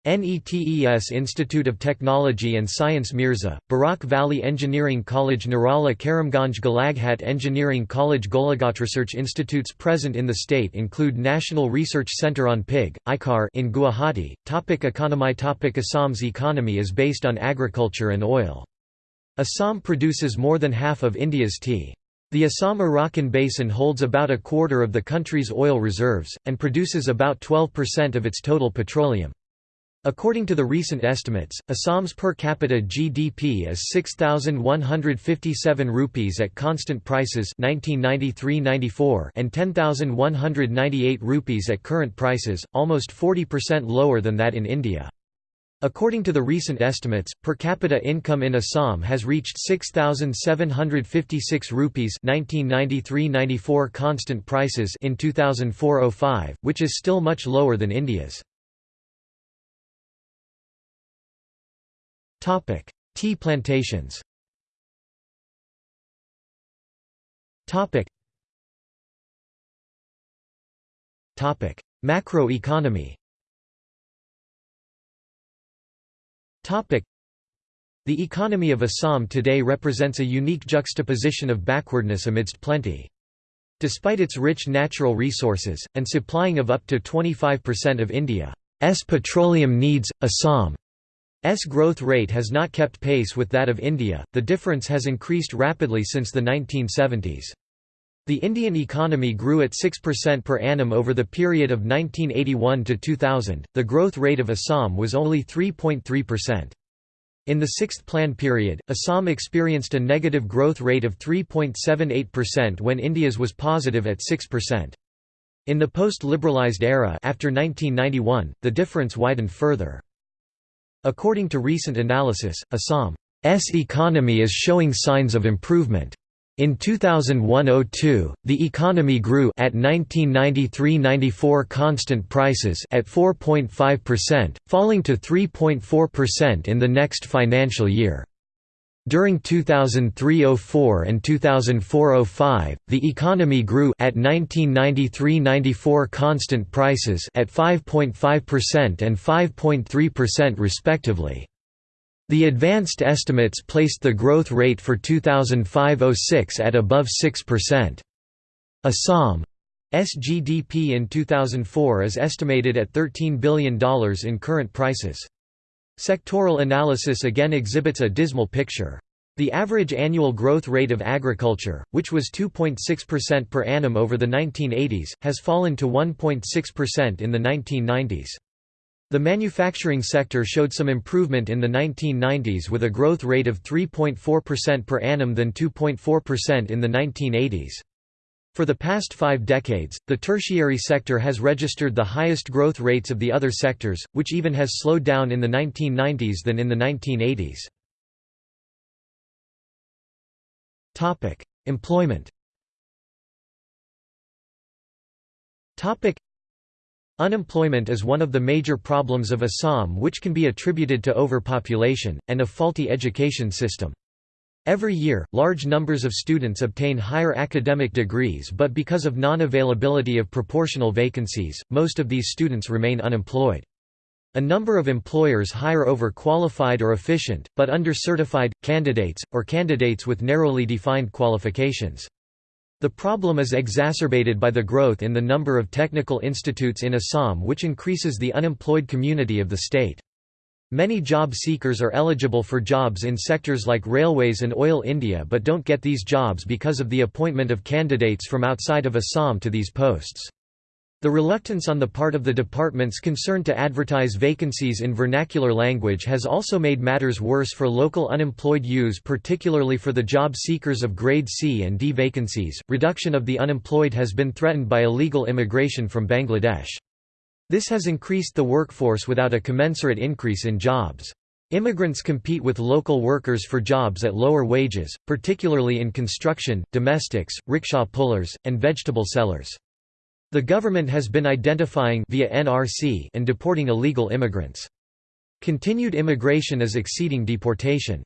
NETES Institute of Technology and Science Mirza, Barak Valley Engineering College Nirala Karimganj Golaghat Engineering College Golaghat Research institutes present in the state include National Research Centre on Pig, ICAR in Guwahati. Topic economy Topic Assam's economy is based on agriculture and oil. Assam produces more than half of India's tea. The Assam-Arakan Basin holds about a quarter of the country's oil reserves, and produces about 12% of its total petroleum. According to the recent estimates, Assam's per capita GDP is 6157 rupees at constant prices 1993-94 and 10198 rupees at current prices, almost 40% lower than that in India. According to the recent estimates, per capita income in Assam has reached 6756 rupees 1993-94 constant prices in 2004-05, which is still much lower than India's. Topic: Tea plantations. Topic. Topic: Macroeconomy. Topic: The economy of Assam today represents a unique juxtaposition of backwardness amidst plenty. Despite its rich natural resources, and supplying of up to 25% of India's petroleum needs, Assam S growth rate has not kept pace with that of India, the difference has increased rapidly since the 1970s. The Indian economy grew at 6% per annum over the period of 1981 to 2000, the growth rate of Assam was only 3.3%. In the sixth plan period, Assam experienced a negative growth rate of 3.78% when India's was positive at 6%. In the post-liberalized era after 1991, the difference widened further. According to recent analysis, Assam's economy is showing signs of improvement. In 2001–02, the economy grew at 1993–94 constant prices at 4.5%, falling to 3.4% in the next financial year. During 2003–04 and 2004–05, the economy grew at 1993–94 constant prices at 5.5% and 5.3% respectively. The advanced estimates placed the growth rate for 2005–06 at above 6%. Assam's GDP in 2004 is estimated at $13 billion in current prices. Sectoral analysis again exhibits a dismal picture. The average annual growth rate of agriculture, which was 2.6% per annum over the 1980s, has fallen to 1.6% in the 1990s. The manufacturing sector showed some improvement in the 1990s with a growth rate of 3.4% per annum than 2.4% in the 1980s. For the past five decades, the tertiary sector has registered the highest growth rates of the other sectors, which even has slowed down in the 1990s than in the 1980s. Employment Unemployment is one of the major problems of Assam which can be attributed to overpopulation, and a faulty education system. Every year, large numbers of students obtain higher academic degrees but because of non-availability of proportional vacancies, most of these students remain unemployed. A number of employers hire overqualified or efficient, but under-certified, candidates, or candidates with narrowly defined qualifications. The problem is exacerbated by the growth in the number of technical institutes in Assam which increases the unemployed community of the state. Many job seekers are eligible for jobs in sectors like railways and oil India but don't get these jobs because of the appointment of candidates from outside of Assam to these posts. The reluctance on the part of the departments concerned to advertise vacancies in vernacular language has also made matters worse for local unemployed youths, particularly for the job seekers of grade C and D vacancies. Reduction of the unemployed has been threatened by illegal immigration from Bangladesh. This has increased the workforce without a commensurate increase in jobs. Immigrants compete with local workers for jobs at lower wages, particularly in construction, domestics, rickshaw pullers, and vegetable sellers. The government has been identifying via NRC and deporting illegal immigrants. Continued immigration is exceeding deportation.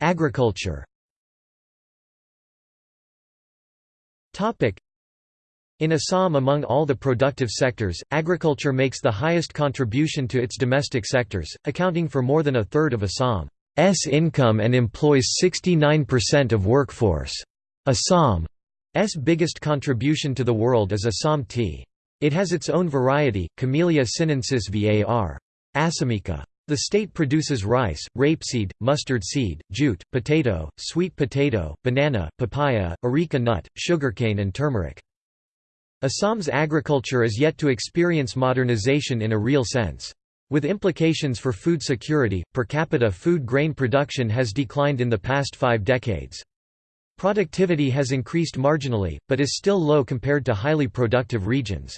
Agriculture in Assam among all the productive sectors, agriculture makes the highest contribution to its domestic sectors, accounting for more than a third of Assam's income and employs 69% of workforce. Assam's biggest contribution to the world is Assam tea. It has its own variety, Camellia sinensis var. assamica. The state produces rice, rapeseed, mustard seed, jute, potato, sweet potato, banana, papaya, areca nut, sugarcane and turmeric. Assam's agriculture is yet to experience modernization in a real sense. With implications for food security, per capita food grain production has declined in the past five decades. Productivity has increased marginally, but is still low compared to highly productive regions.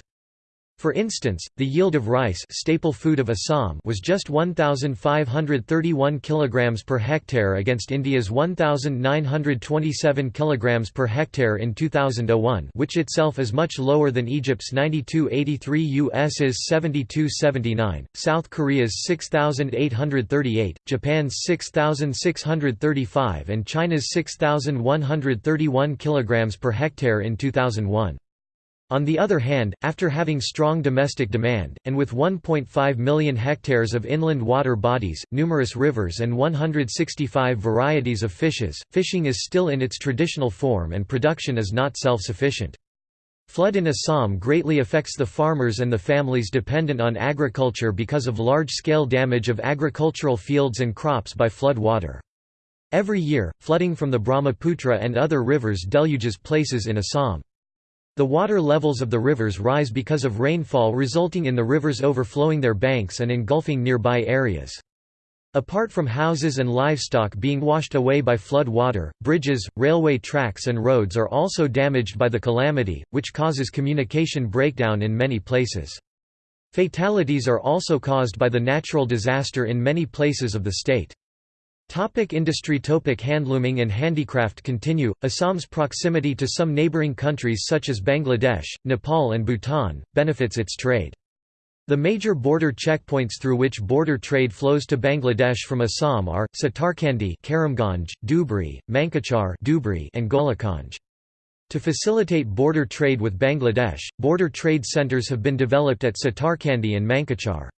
For instance, the yield of rice staple food of Assam was just 1,531 kg per hectare against India's 1,927 kg per hectare in 2001 which itself is much lower than Egypt's 9283 US's 7279, South Korea's 6,838, Japan's 6,635 and China's 6,131 kg per hectare in 2001. On the other hand, after having strong domestic demand, and with 1.5 million hectares of inland water bodies, numerous rivers and 165 varieties of fishes, fishing is still in its traditional form and production is not self-sufficient. Flood in Assam greatly affects the farmers and the families dependent on agriculture because of large-scale damage of agricultural fields and crops by flood water. Every year, flooding from the Brahmaputra and other rivers deluges places in Assam. The water levels of the rivers rise because of rainfall resulting in the rivers overflowing their banks and engulfing nearby areas. Apart from houses and livestock being washed away by flood water, bridges, railway tracks and roads are also damaged by the calamity, which causes communication breakdown in many places. Fatalities are also caused by the natural disaster in many places of the state. Topic industry Topic Handlooming and handicraft continue. Assam's proximity to some neighboring countries such as Bangladesh, Nepal and Bhutan, benefits its trade. The major border checkpoints through which border trade flows to Bangladesh from Assam are, Satarkandi Karimganj, Dhubri, Mankachar Dhubri and Golokganj. To facilitate border trade with Bangladesh, border trade centers have been developed at Satarkandi and Mankachar.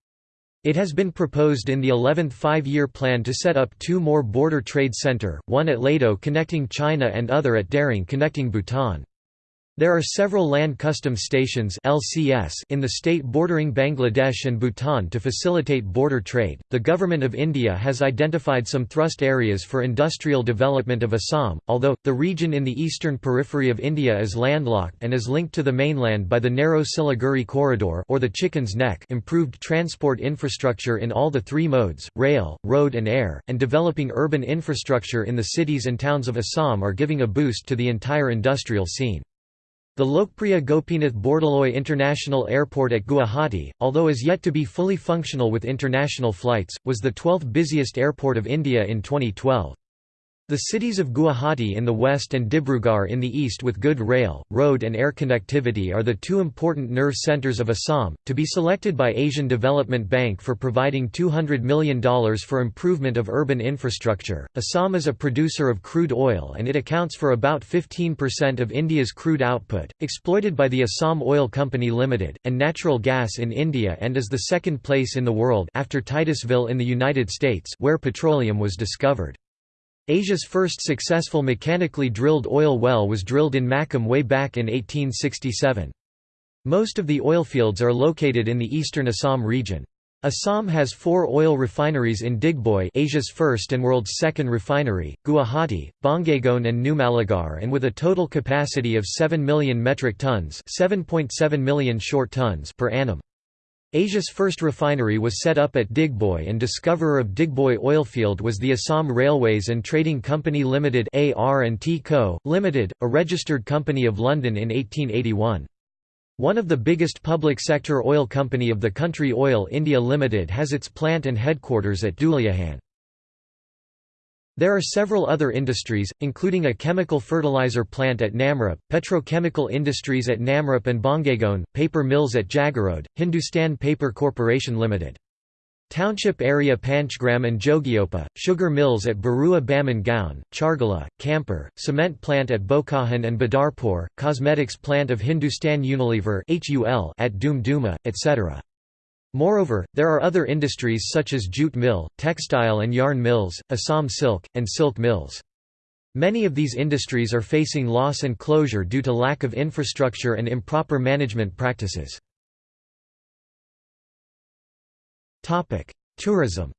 It has been proposed in the 11th five-year plan to set up two more border trade center, one at Ledo connecting China and other at Daring connecting Bhutan. There are several land customs stations (LCS) in the state bordering Bangladesh and Bhutan to facilitate border trade. The government of India has identified some thrust areas for industrial development of Assam, although the region in the eastern periphery of India is landlocked and is linked to the mainland by the narrow Siliguri corridor or the Chicken's Neck. Improved transport infrastructure in all the three modes, rail, road and air, and developing urban infrastructure in the cities and towns of Assam are giving a boost to the entire industrial scene. The Lokpriya Gopinath Bordoloi International Airport at Guwahati, although is yet to be fully functional with international flights, was the 12th busiest airport of India in 2012. The cities of Guwahati in the west and Dibrugarh in the east with good rail, road and air connectivity are the two important nerve centers of Assam, to be selected by Asian Development Bank for providing $200 million for improvement of urban infrastructure. Assam is a producer of crude oil and it accounts for about 15% of India's crude output, exploited by the Assam Oil Company Limited, and natural gas in India and is the second place in the world after Titusville in the United States where petroleum was discovered. Asia's first successful mechanically drilled oil well was drilled in Makum way back in 1867. Most of the oilfields are located in the eastern Assam region. Assam has four oil refineries in Digboi Asia's first and world's second refinery, Guwahati, Bongaigaon and Numaligarh and with a total capacity of 7 million metric tons 7.7 million short tons per annum. Asia's first refinery was set up at Digboi and discoverer of Digboi oilfield was the Assam Railways and Trading Company Limited AR&T Co., Limited, a registered company of London in 1881. One of the biggest public sector oil company of the country Oil India Limited has its plant and headquarters at Duliajan. There are several other industries, including a chemical fertilizer plant at Namrup, petrochemical industries at Namrup and Bongaigaon, paper mills at Jagiroad, Hindustan Paper Corporation Limited. Township area Panchgram and Jogighopa, sugar mills at Barua Baman Gaon, Chargala, Kampur, cement plant at Bokajan and Badarpur, cosmetics plant of Hindustan Unilever at Doom Duma, etc. Moreover, there are other industries such as jute mill, textile and yarn mills, Assam silk, and silk mills. Many of these industries are facing loss and closure due to lack of infrastructure and improper management practices. Tourism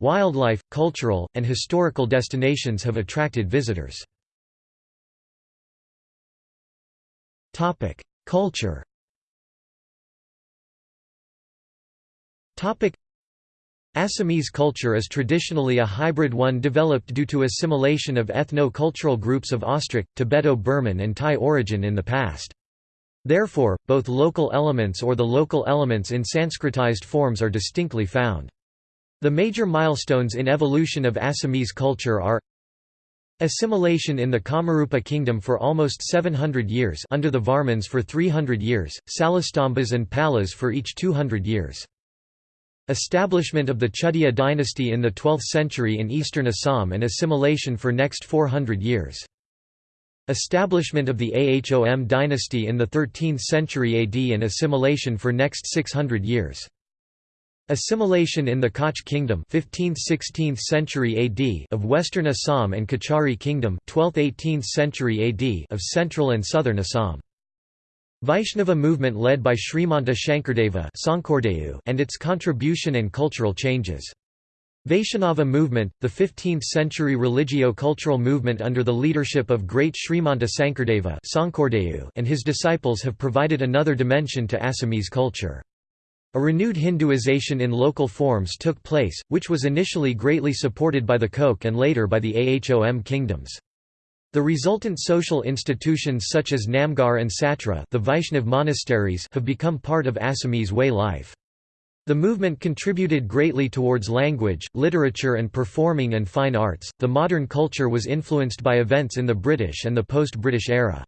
Wildlife, cultural, and historical destinations have attracted visitors. Topic: Culture. Topic: Assamese culture is traditionally a hybrid one developed due to assimilation of ethno-cultural groups of Austric, Tibeto-Burman and Thai origin in the past. Therefore, both local elements or the local elements in Sanskritized forms are distinctly found. The major milestones in evolution of Assamese culture are Assimilation in the Kamarupa kingdom for almost 700 years under the Varmans for 300 years, Salastambas and Palas for each 200 years. Establishment of the Chutia dynasty in the 12th century in eastern Assam and assimilation for next 400 years. Establishment of the Ahom dynasty in the 13th century AD and assimilation for next 600 years. Assimilation in the Koch Kingdom 15th–16th century AD of Western Assam and Kachari Kingdom 12th–18th century AD of Central and Southern Assam. Vaishnava movement led by Srimanta Sankardeva and its contribution and cultural changes. Vaishnava movement, the 15th-century religio-cultural movement under the leadership of great Srimanta Sankardeva and his disciples have provided another dimension to Assamese culture. A renewed Hinduization in local forms took place, which was initially greatly supported by the Koch and later by the Ahom kingdoms. The resultant social institutions such as Namghar and Satra the Vaishnav monasteries have become part of Assamese way life. The movement contributed greatly towards language, literature and performing and fine arts. The modern culture was influenced by events in the British and the post-British era.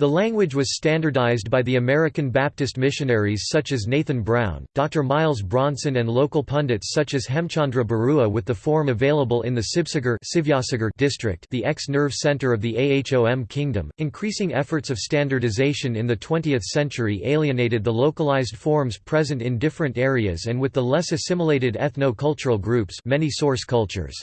The language was standardized by the American Baptist missionaries such as Nathan Brown, Dr. Miles Bronson and local pundits such as Hemchandra Barua with the form available in the Sibsagar district the ex-nerve center of the Ahom kingdom. Increasing efforts of standardization in the 20th century alienated the localized forms present in different areas and with the less assimilated ethno-cultural groups many source cultures.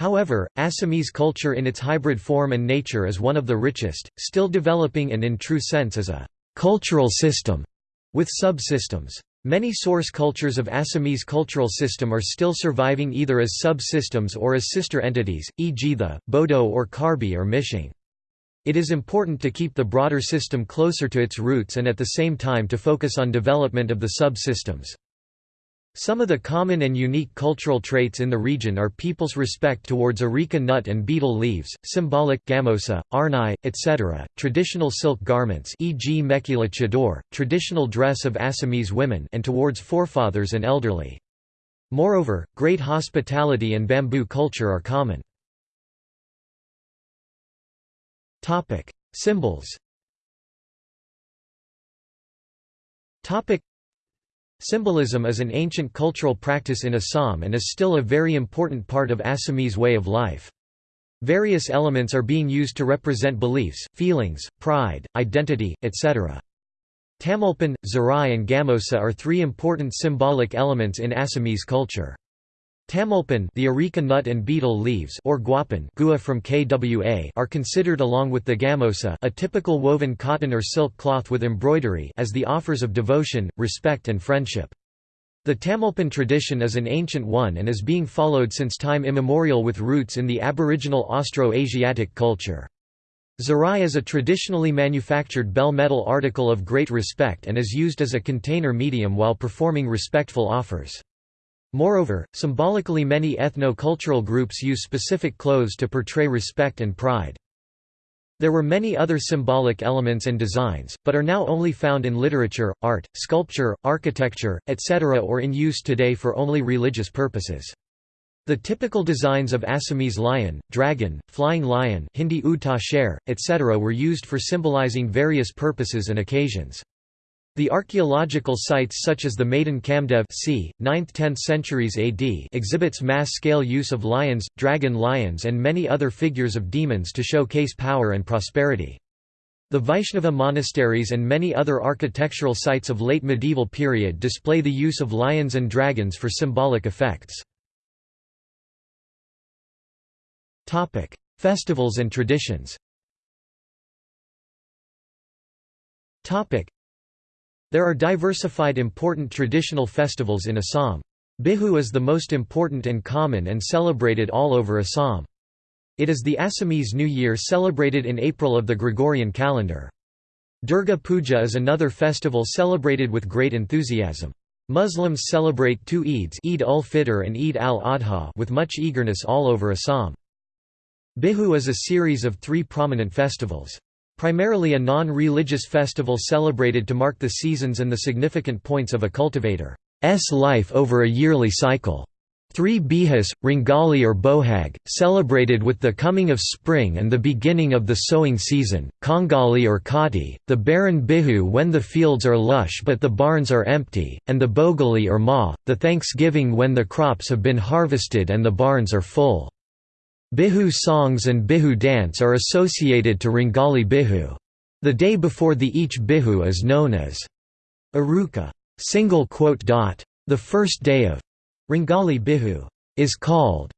However, Assamese culture in its hybrid form and nature is one of the richest, still developing and in true sense as a cultural system, with subsystems. Many source cultures of Assamese cultural system are still surviving either as subsystems or as sister entities, e.g. the, Bodo or Karbi or Mishing. It is important to keep the broader system closer to its roots and at the same time to focus on development of the subsystems. Some of the common and unique cultural traits in the region are people's respect towards areca nut and betel leaves, symbolic gamosa, arnai, etc., traditional silk garments e.g. mekhela chador, traditional dress of Assamese women and towards forefathers and elderly. Moreover, great hospitality and bamboo culture are common. Symbols Symbolism is an ancient cultural practice in Assam and is still a very important part of Assamese way of life. Various elements are being used to represent beliefs, feelings, pride, identity, etc. Tamulpan, Zarai and Gamosa are three important symbolic elements in Assamese culture. Tamulpan the areca nut and betel leaves or guapan gua from KWA are considered along with the gamosa a typical woven cotton or silk cloth with embroidery as the offers of devotion, respect and friendship. The Tamulpan tradition is an ancient one and is being followed since time immemorial with roots in the aboriginal Austro-Asiatic culture. Zarai is a traditionally manufactured bell metal article of great respect and is used as a container medium while performing respectful offers. Moreover, symbolically many ethno-cultural groups use specific clothes to portray respect and pride. There were many other symbolic elements and designs, but are now only found in literature, art, sculpture, architecture, etc. or in use today for only religious purposes. The typical designs of Assamese lion, dragon, flying lion Hindi Uta sher, etc. were used for symbolizing various purposes and occasions. The archaeological sites such as the Madan Kamdev c. 9th–10th centuries AD exhibits mass-scale use of lions, dragon lions and many other figures of demons to showcase power and prosperity. The Vaishnava monasteries and many other architectural sites of late medieval period display the use of lions and dragons for symbolic effects. Festivals and traditions there are diversified important traditional festivals in Assam. Bihu is the most important and common and celebrated all over Assam. It is the Assamese New Year celebrated in April of the Gregorian calendar. Durga Puja is another festival celebrated with great enthusiasm. Muslims celebrate two Eids Eid ul-Fitr and Eid al-Adha with much eagerness all over Assam. Bihu is a series of three prominent festivals. Primarily a non-religious festival celebrated to mark the seasons and the significant points of a cultivator's life over a yearly cycle. Three bihus, Rongali or Bohag, celebrated with the coming of spring and the beginning of the sowing season, Kongali or Kati, the barren bihu when the fields are lush but the barns are empty, and the Bhogali or Ma, the thanksgiving when the crops have been harvested and the barns are full. Bihu songs and Bihu dance are associated to Rongali Bihu. The day before the each Bihu is known as Uruka. The first day of Rongali Bihu is called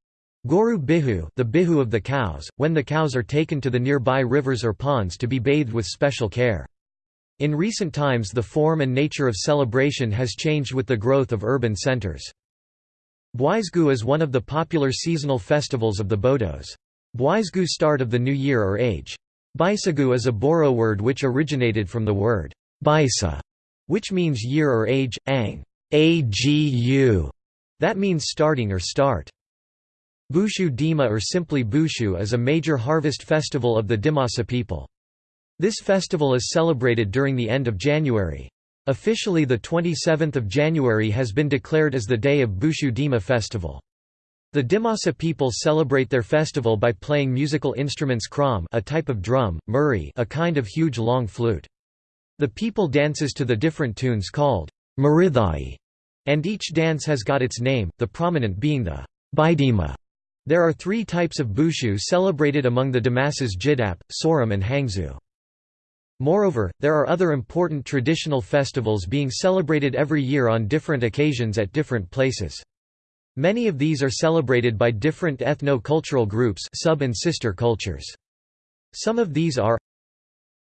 Goru Bihu, the Bihu of the cows, when the cows are taken to the nearby rivers or ponds to be bathed with special care. In recent times the form and nature of celebration has changed with the growth of urban centers. Bwaisgu is one of the popular seasonal festivals of the Bodos. Bwaisgu start of the new year or age. Baisagu is a Boro word which originated from the word Baisa, which means year or age, ang, agu, that means starting or start. Bushu Dima or simply Bushu is a major harvest festival of the Dimasa people. This festival is celebrated during the end of January. Officially the 27th of January has been declared as the day of Bushu Dima festival. The Dimasa people celebrate their festival by playing musical instruments kram a type of drum, muri a kind of huge long flute. The people dances to the different tunes called marithai, and each dance has got its name, the prominent being the Bidima. There are three types of Bushu celebrated among the Dimasas Jidap, Soram and Hangzu. Moreover, there are other important traditional festivals being celebrated every year on different occasions at different places. Many of these are celebrated by different ethno-cultural groups sub and sister cultures. Some of these are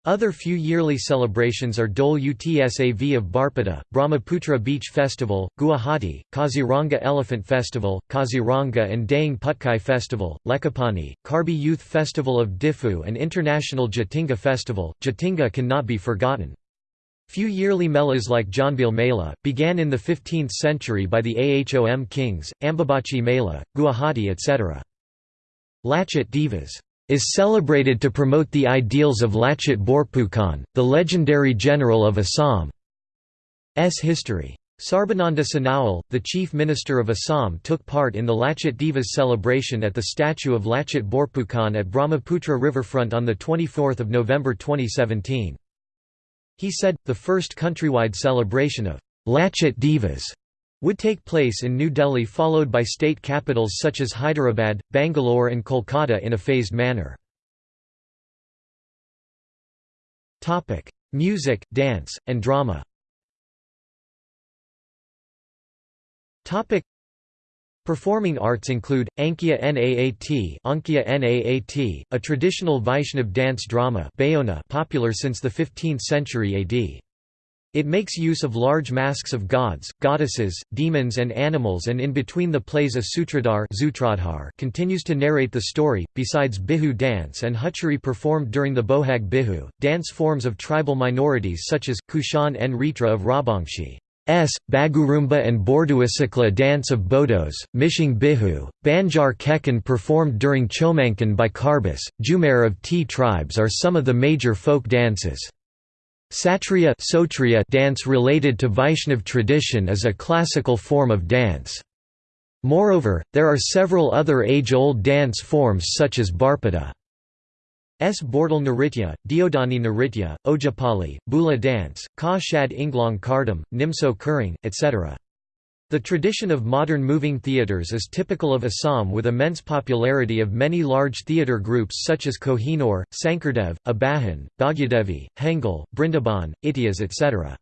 other few yearly celebrations are Dole Utsav of Barpeta, Brahmaputra Beach Festival, Guwahati, Kaziranga Elephant Festival, Kaziranga and Dehing Patkai Festival, Lekhapani, Karbi Youth Festival of Diphu and International Jatinga Festival. Jatinga cannot be forgotten. Few yearly melas like Jonbeel Mela, began in the 15th century by the Ahom kings, Ambubachi Mela, Guwahati etc. Lachit Divas is celebrated to promote the ideals of Lachit Borphukan, the legendary general of Assam's history. Sarbananda Sonowal, the chief minister of Assam took part in the Lachit Divas celebration at the statue of Lachit Borphukan at Brahmaputra riverfront on 24 November 2017. He said, the first countrywide celebration of Lachit Divas would take place in New Delhi followed by state capitals such as Hyderabad, Bangalore and Kolkata in a phased manner. Music, dance, and drama Performing arts include, Ankia Naat, Ankia Naat a traditional Vaishnav dance drama popular since the 15th century AD. It makes use of large masks of gods, goddesses, demons and animals and in between the plays a sutradhar continues to narrate the story. Besides Bihu dance and Huchari performed during the Bohag Bihu, dance forms of tribal minorities such as, Kushan and Ritra of Rabangshi S, Bagurumba and Borduasikla dance of Bodos, Mishing Bihu, Banjar Kekan performed during Chomankan by Karbis, Jumer of T tribes are some of the major folk dances. Sattriya dance related to Vaishnav tradition is a classical form of dance. Moreover, there are several other age-old dance forms such as Barpeta. S. Bordal Naritya, Diodani Naritya, Ojapali, Bula dance, Ka Shad Inglong Kardam, Nimso Kuring, etc. The tradition of modern moving theatres is typical of Assam with immense popularity of many large theatre groups such as Kohinoor, Sankardev, Abahan, Bhagyadevi, Hengal, Brindaban, Ityas etc.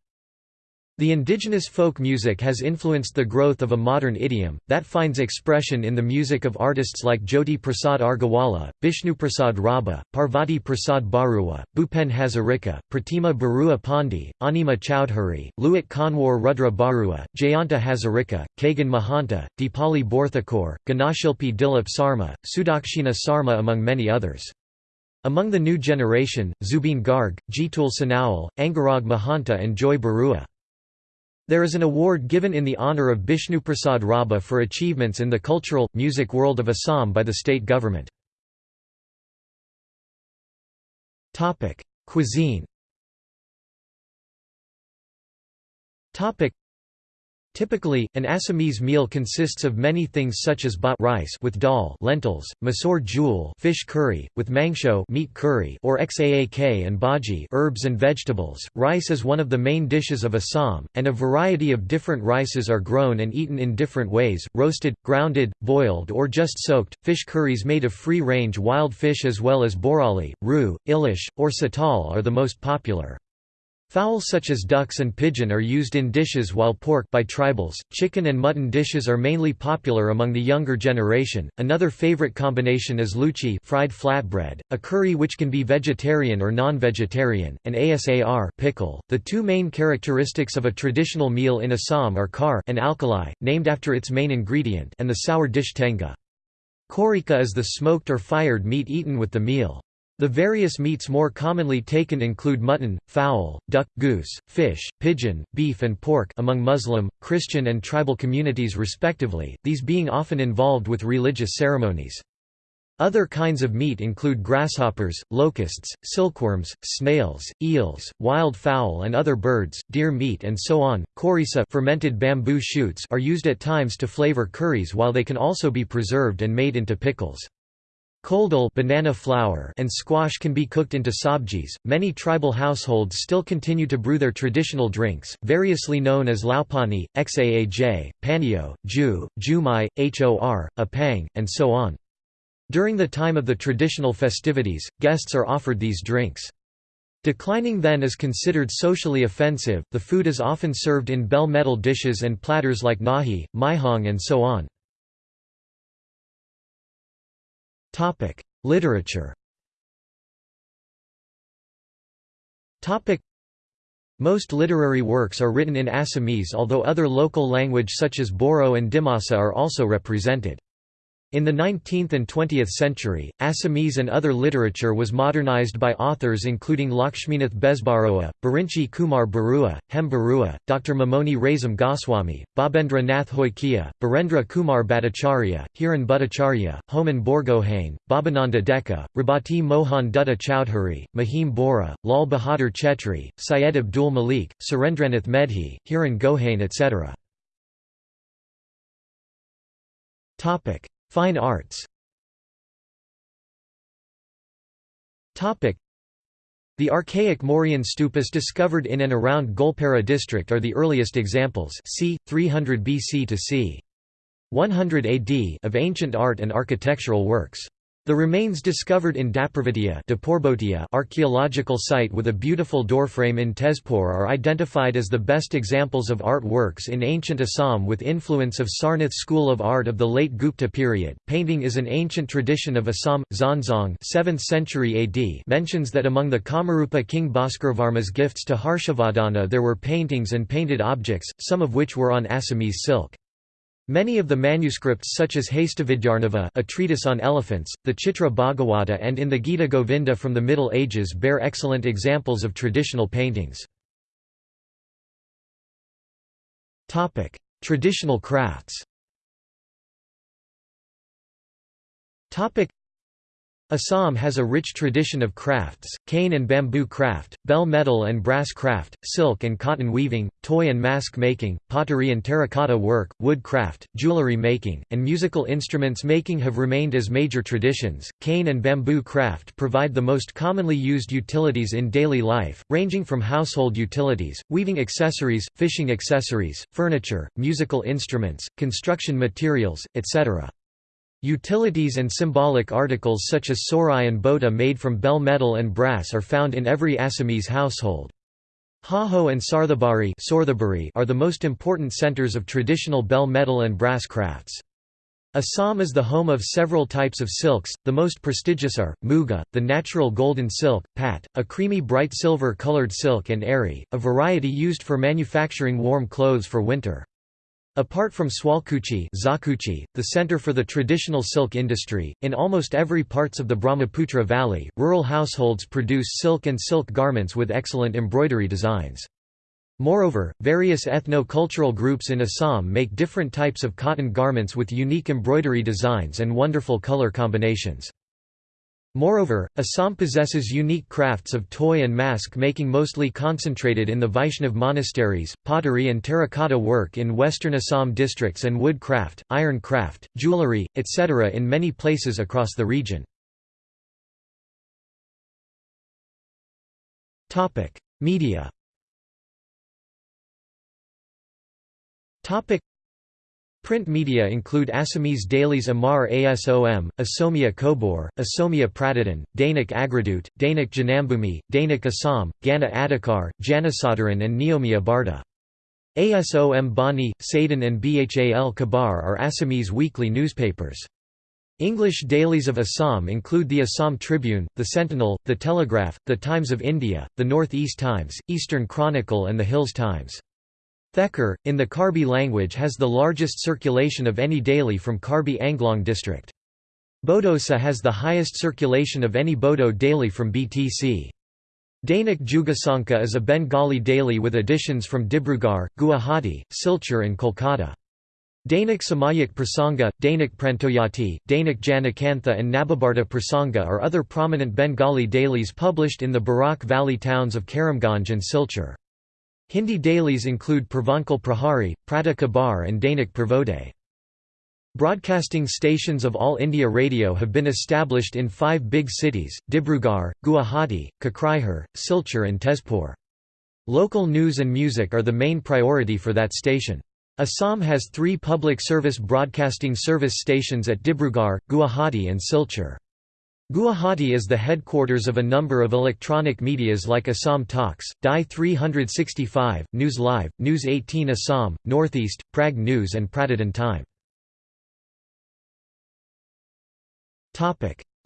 The indigenous folk music has influenced the growth of a modern idiom, that finds expression in the music of artists like Jyoti Prasad Agarwala, Bishnu Prasad Rabha, Parvati Prasad Barua, Bhupen Hazarika, Pratima Barua Pandey, Anima Chowdhury, Luit Konwar Rudra Barua, Jayanta Hazarika, Khagen Mahanta, Deepali Borthakur, Ganashilpi Dilip Sarma, Sudakshina Sarma among many others. Among the new generation, Zubin Garg, Jitul Sonowal, Angarag Mahanta and Joy Barua. There is an award given in the honour of Bishnuprasad Rabha for achievements in the cultural, music world of Assam by the state government. Cuisine Typically, an Assamese meal consists of many things such as bhat rice with dal lentils, masoor jhool fish curry, with mangsho meat curry or xaak and bhaji herbs and vegetables. Rice is one of the main dishes of Assam, and a variety of different rices are grown and eaten in different ways, roasted, grounded, boiled or just soaked. Fish curries made of free-range wild fish as well as borali, roo, ilish, or satal are the most popular. Fowl such as ducks and pigeon are used in dishes while pork by tribals, chicken and mutton dishes are mainly popular among the younger generation. Another favorite combination is luchi, fried flatbread, a curry which can be vegetarian or non-vegetarian, and asar, pickle. The two main characteristics of a traditional meal in Assam are kar, an alkali, named after its main ingredient, and the sour dish tenga. Korika is the smoked or fired meat eaten with the meal. The various meats more commonly taken include mutton, fowl, duck, goose, fish, pigeon, beef and pork among Muslim, Christian and tribal communities respectively, these being often involved with religious ceremonies. Other kinds of meat include grasshoppers, locusts, silkworms, snails, eels, wild fowl and other birds, deer meat and so on. Korisa fermented bamboo shoots are used at times to flavor curries while they can also be preserved and made into pickles. Koldal banana flower and squash can be cooked into sabjis. Many tribal households still continue to brew their traditional drinks, variously known as laupani, xaaj, panio, ju, jumai, hor, apang, and so on. During the time of the traditional festivities, guests are offered these drinks. Declining then is considered socially offensive, the food is often served in bell metal dishes and platters like nahi, maihong and so on. Literature. Most literary works are written in Assamese although other local language such as Boro and Dimasa are also represented. In the 19th and 20th century, Assamese and other literature was modernized by authors including Lakshminath Bezbaroa, Birinchi Kumar Barua, Hem Barua, Dr. Mamoni Raisom Goswami, Bhabendra Nath Hoikia, Birendra Kumar Bhattacharya, Hiran Bhattacharya, Homen Borgohain, Bhabananda Deka, Rabati Mohan Dutta Chowdhury, Mahim Bora, Lal Bahadur Chetri, Syed Abdul Malik, Surendranath Medhi, Hiran Gohain etc. Fine arts the archaic Mauryan stupas discovered in and around Goalpara district are the earliest examples c. 300 BC to c. 100 AD of ancient art and architectural works. The remains discovered in Dah Parbatia archaeological site with a beautiful doorframe in Tezpur are identified as the best examples of art works in ancient Assam with influence of Sarnath school of art of the late Gupta period. Painting is an ancient tradition of Assam. Xuanzang 7th century AD mentions that among the Kamarupa king Bhaskarvarma's gifts to Harshavardhana there were paintings and painted objects, some of which were on Assamese silk. Many of the manuscripts such as Hastavidyarnava a treatise on elephants, the Chitra Bhagavata and in the Gita Govinda from the Middle Ages bear excellent examples of traditional paintings. Traditional crafts. Assam has a rich tradition of crafts, cane and bamboo craft, bell metal and brass craft, silk and cotton weaving, toy and mask making, pottery and terracotta work, wood craft, jewelry making, and musical instruments making have remained as major traditions. Cane and bamboo craft provide the most commonly used utilities in daily life, ranging from household utilities, weaving accessories, fishing accessories, furniture, musical instruments, construction materials, etc. Utilities and symbolic articles such as sorai and bota made from bell metal and brass are found in every Assamese household. Hajo and Sarthebari are the most important centers of traditional bell metal and brass crafts. Assam is the home of several types of silks, the most prestigious are, muga, the natural golden silk, pat, a creamy bright silver-colored silk and eri, a variety used for manufacturing warm clothes for winter. Apart from Sualkuchi the center for the traditional silk industry, in almost every parts of the Brahmaputra Valley, rural households produce silk and silk garments with excellent embroidery designs. Moreover, various ethno-cultural groups in Assam make different types of cotton garments with unique embroidery designs and wonderful color combinations. Moreover, Assam possesses unique crafts of toy and mask making mostly concentrated in the Vaishnav monasteries, pottery and terracotta work in western Assam districts and wood craft, iron craft, jewellery, etc. in many places across the region. Media Print media include Assamese dailies Amar Asom, Asomia Kobor, Asomia Pratidin, Dainik Agradut, Dainik Janambhumi, Dainik Assam, Gana Adhikar, Janasadharan and Niyomiya Barta. Asom Bani, Sadan and Bhal Kabar are Assamese weekly newspapers. English dailies of Assam include the Assam Tribune, the Sentinel, the Telegraph, the Times of India, the North East Times, Eastern Chronicle and the Hills Times. Thekar, in the Karbi language has the largest circulation of any daily from Karbi Anglong district. Bodosa has the highest circulation of any Bodo daily from BTC. Dainik Jugasankha is a Bengali daily with editions from Dibrugarh, Guwahati, Silchar and Kolkata. Dainik Samayik Prasanga, Dainik Prantoyati, Dainik Janakantha and Nababharta Prasanga are other prominent Bengali dailies published in the Barak Valley towns of Karimganj and Silchar. Hindi dailies include Purvanchal Prahari, Prata Kabar and Dainik Pravode. Broadcasting stations of All India Radio have been established in five big cities, Dibrugarh, Guwahati, Kokrajhar, Silchar and Tezpur. Local news and music are the main priority for that station. Assam has three public service broadcasting service stations at Dibrugarh, Guwahati and Silchar. Guwahati is the headquarters of a number of electronic medias like Assam Talks, DY 365, News Live, News 18 Assam, Northeast, Prag News and Pratidin Time.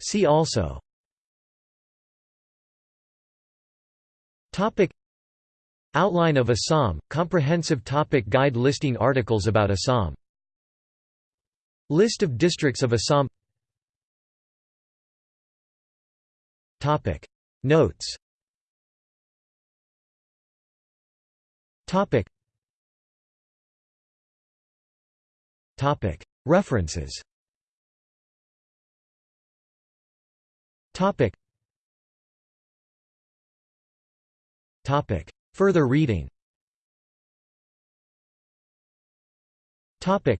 See also. Outline of Assam, comprehensive topic guide listing articles about Assam. List of districts of Assam Topic. Notes. Topic. Topic. References. Topic. Topic. Further reading. Topic.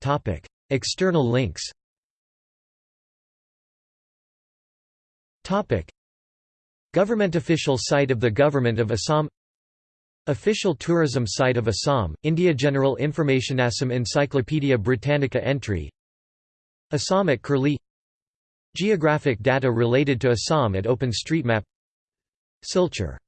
Topic. External links Topic. Government official site of the Government of Assam. Official tourism site of Assam, India General Information Assam Encyclopaedia Britannica entry. Assam at Curlie. Geographic data related to Assam at OpenStreetMap. Silchar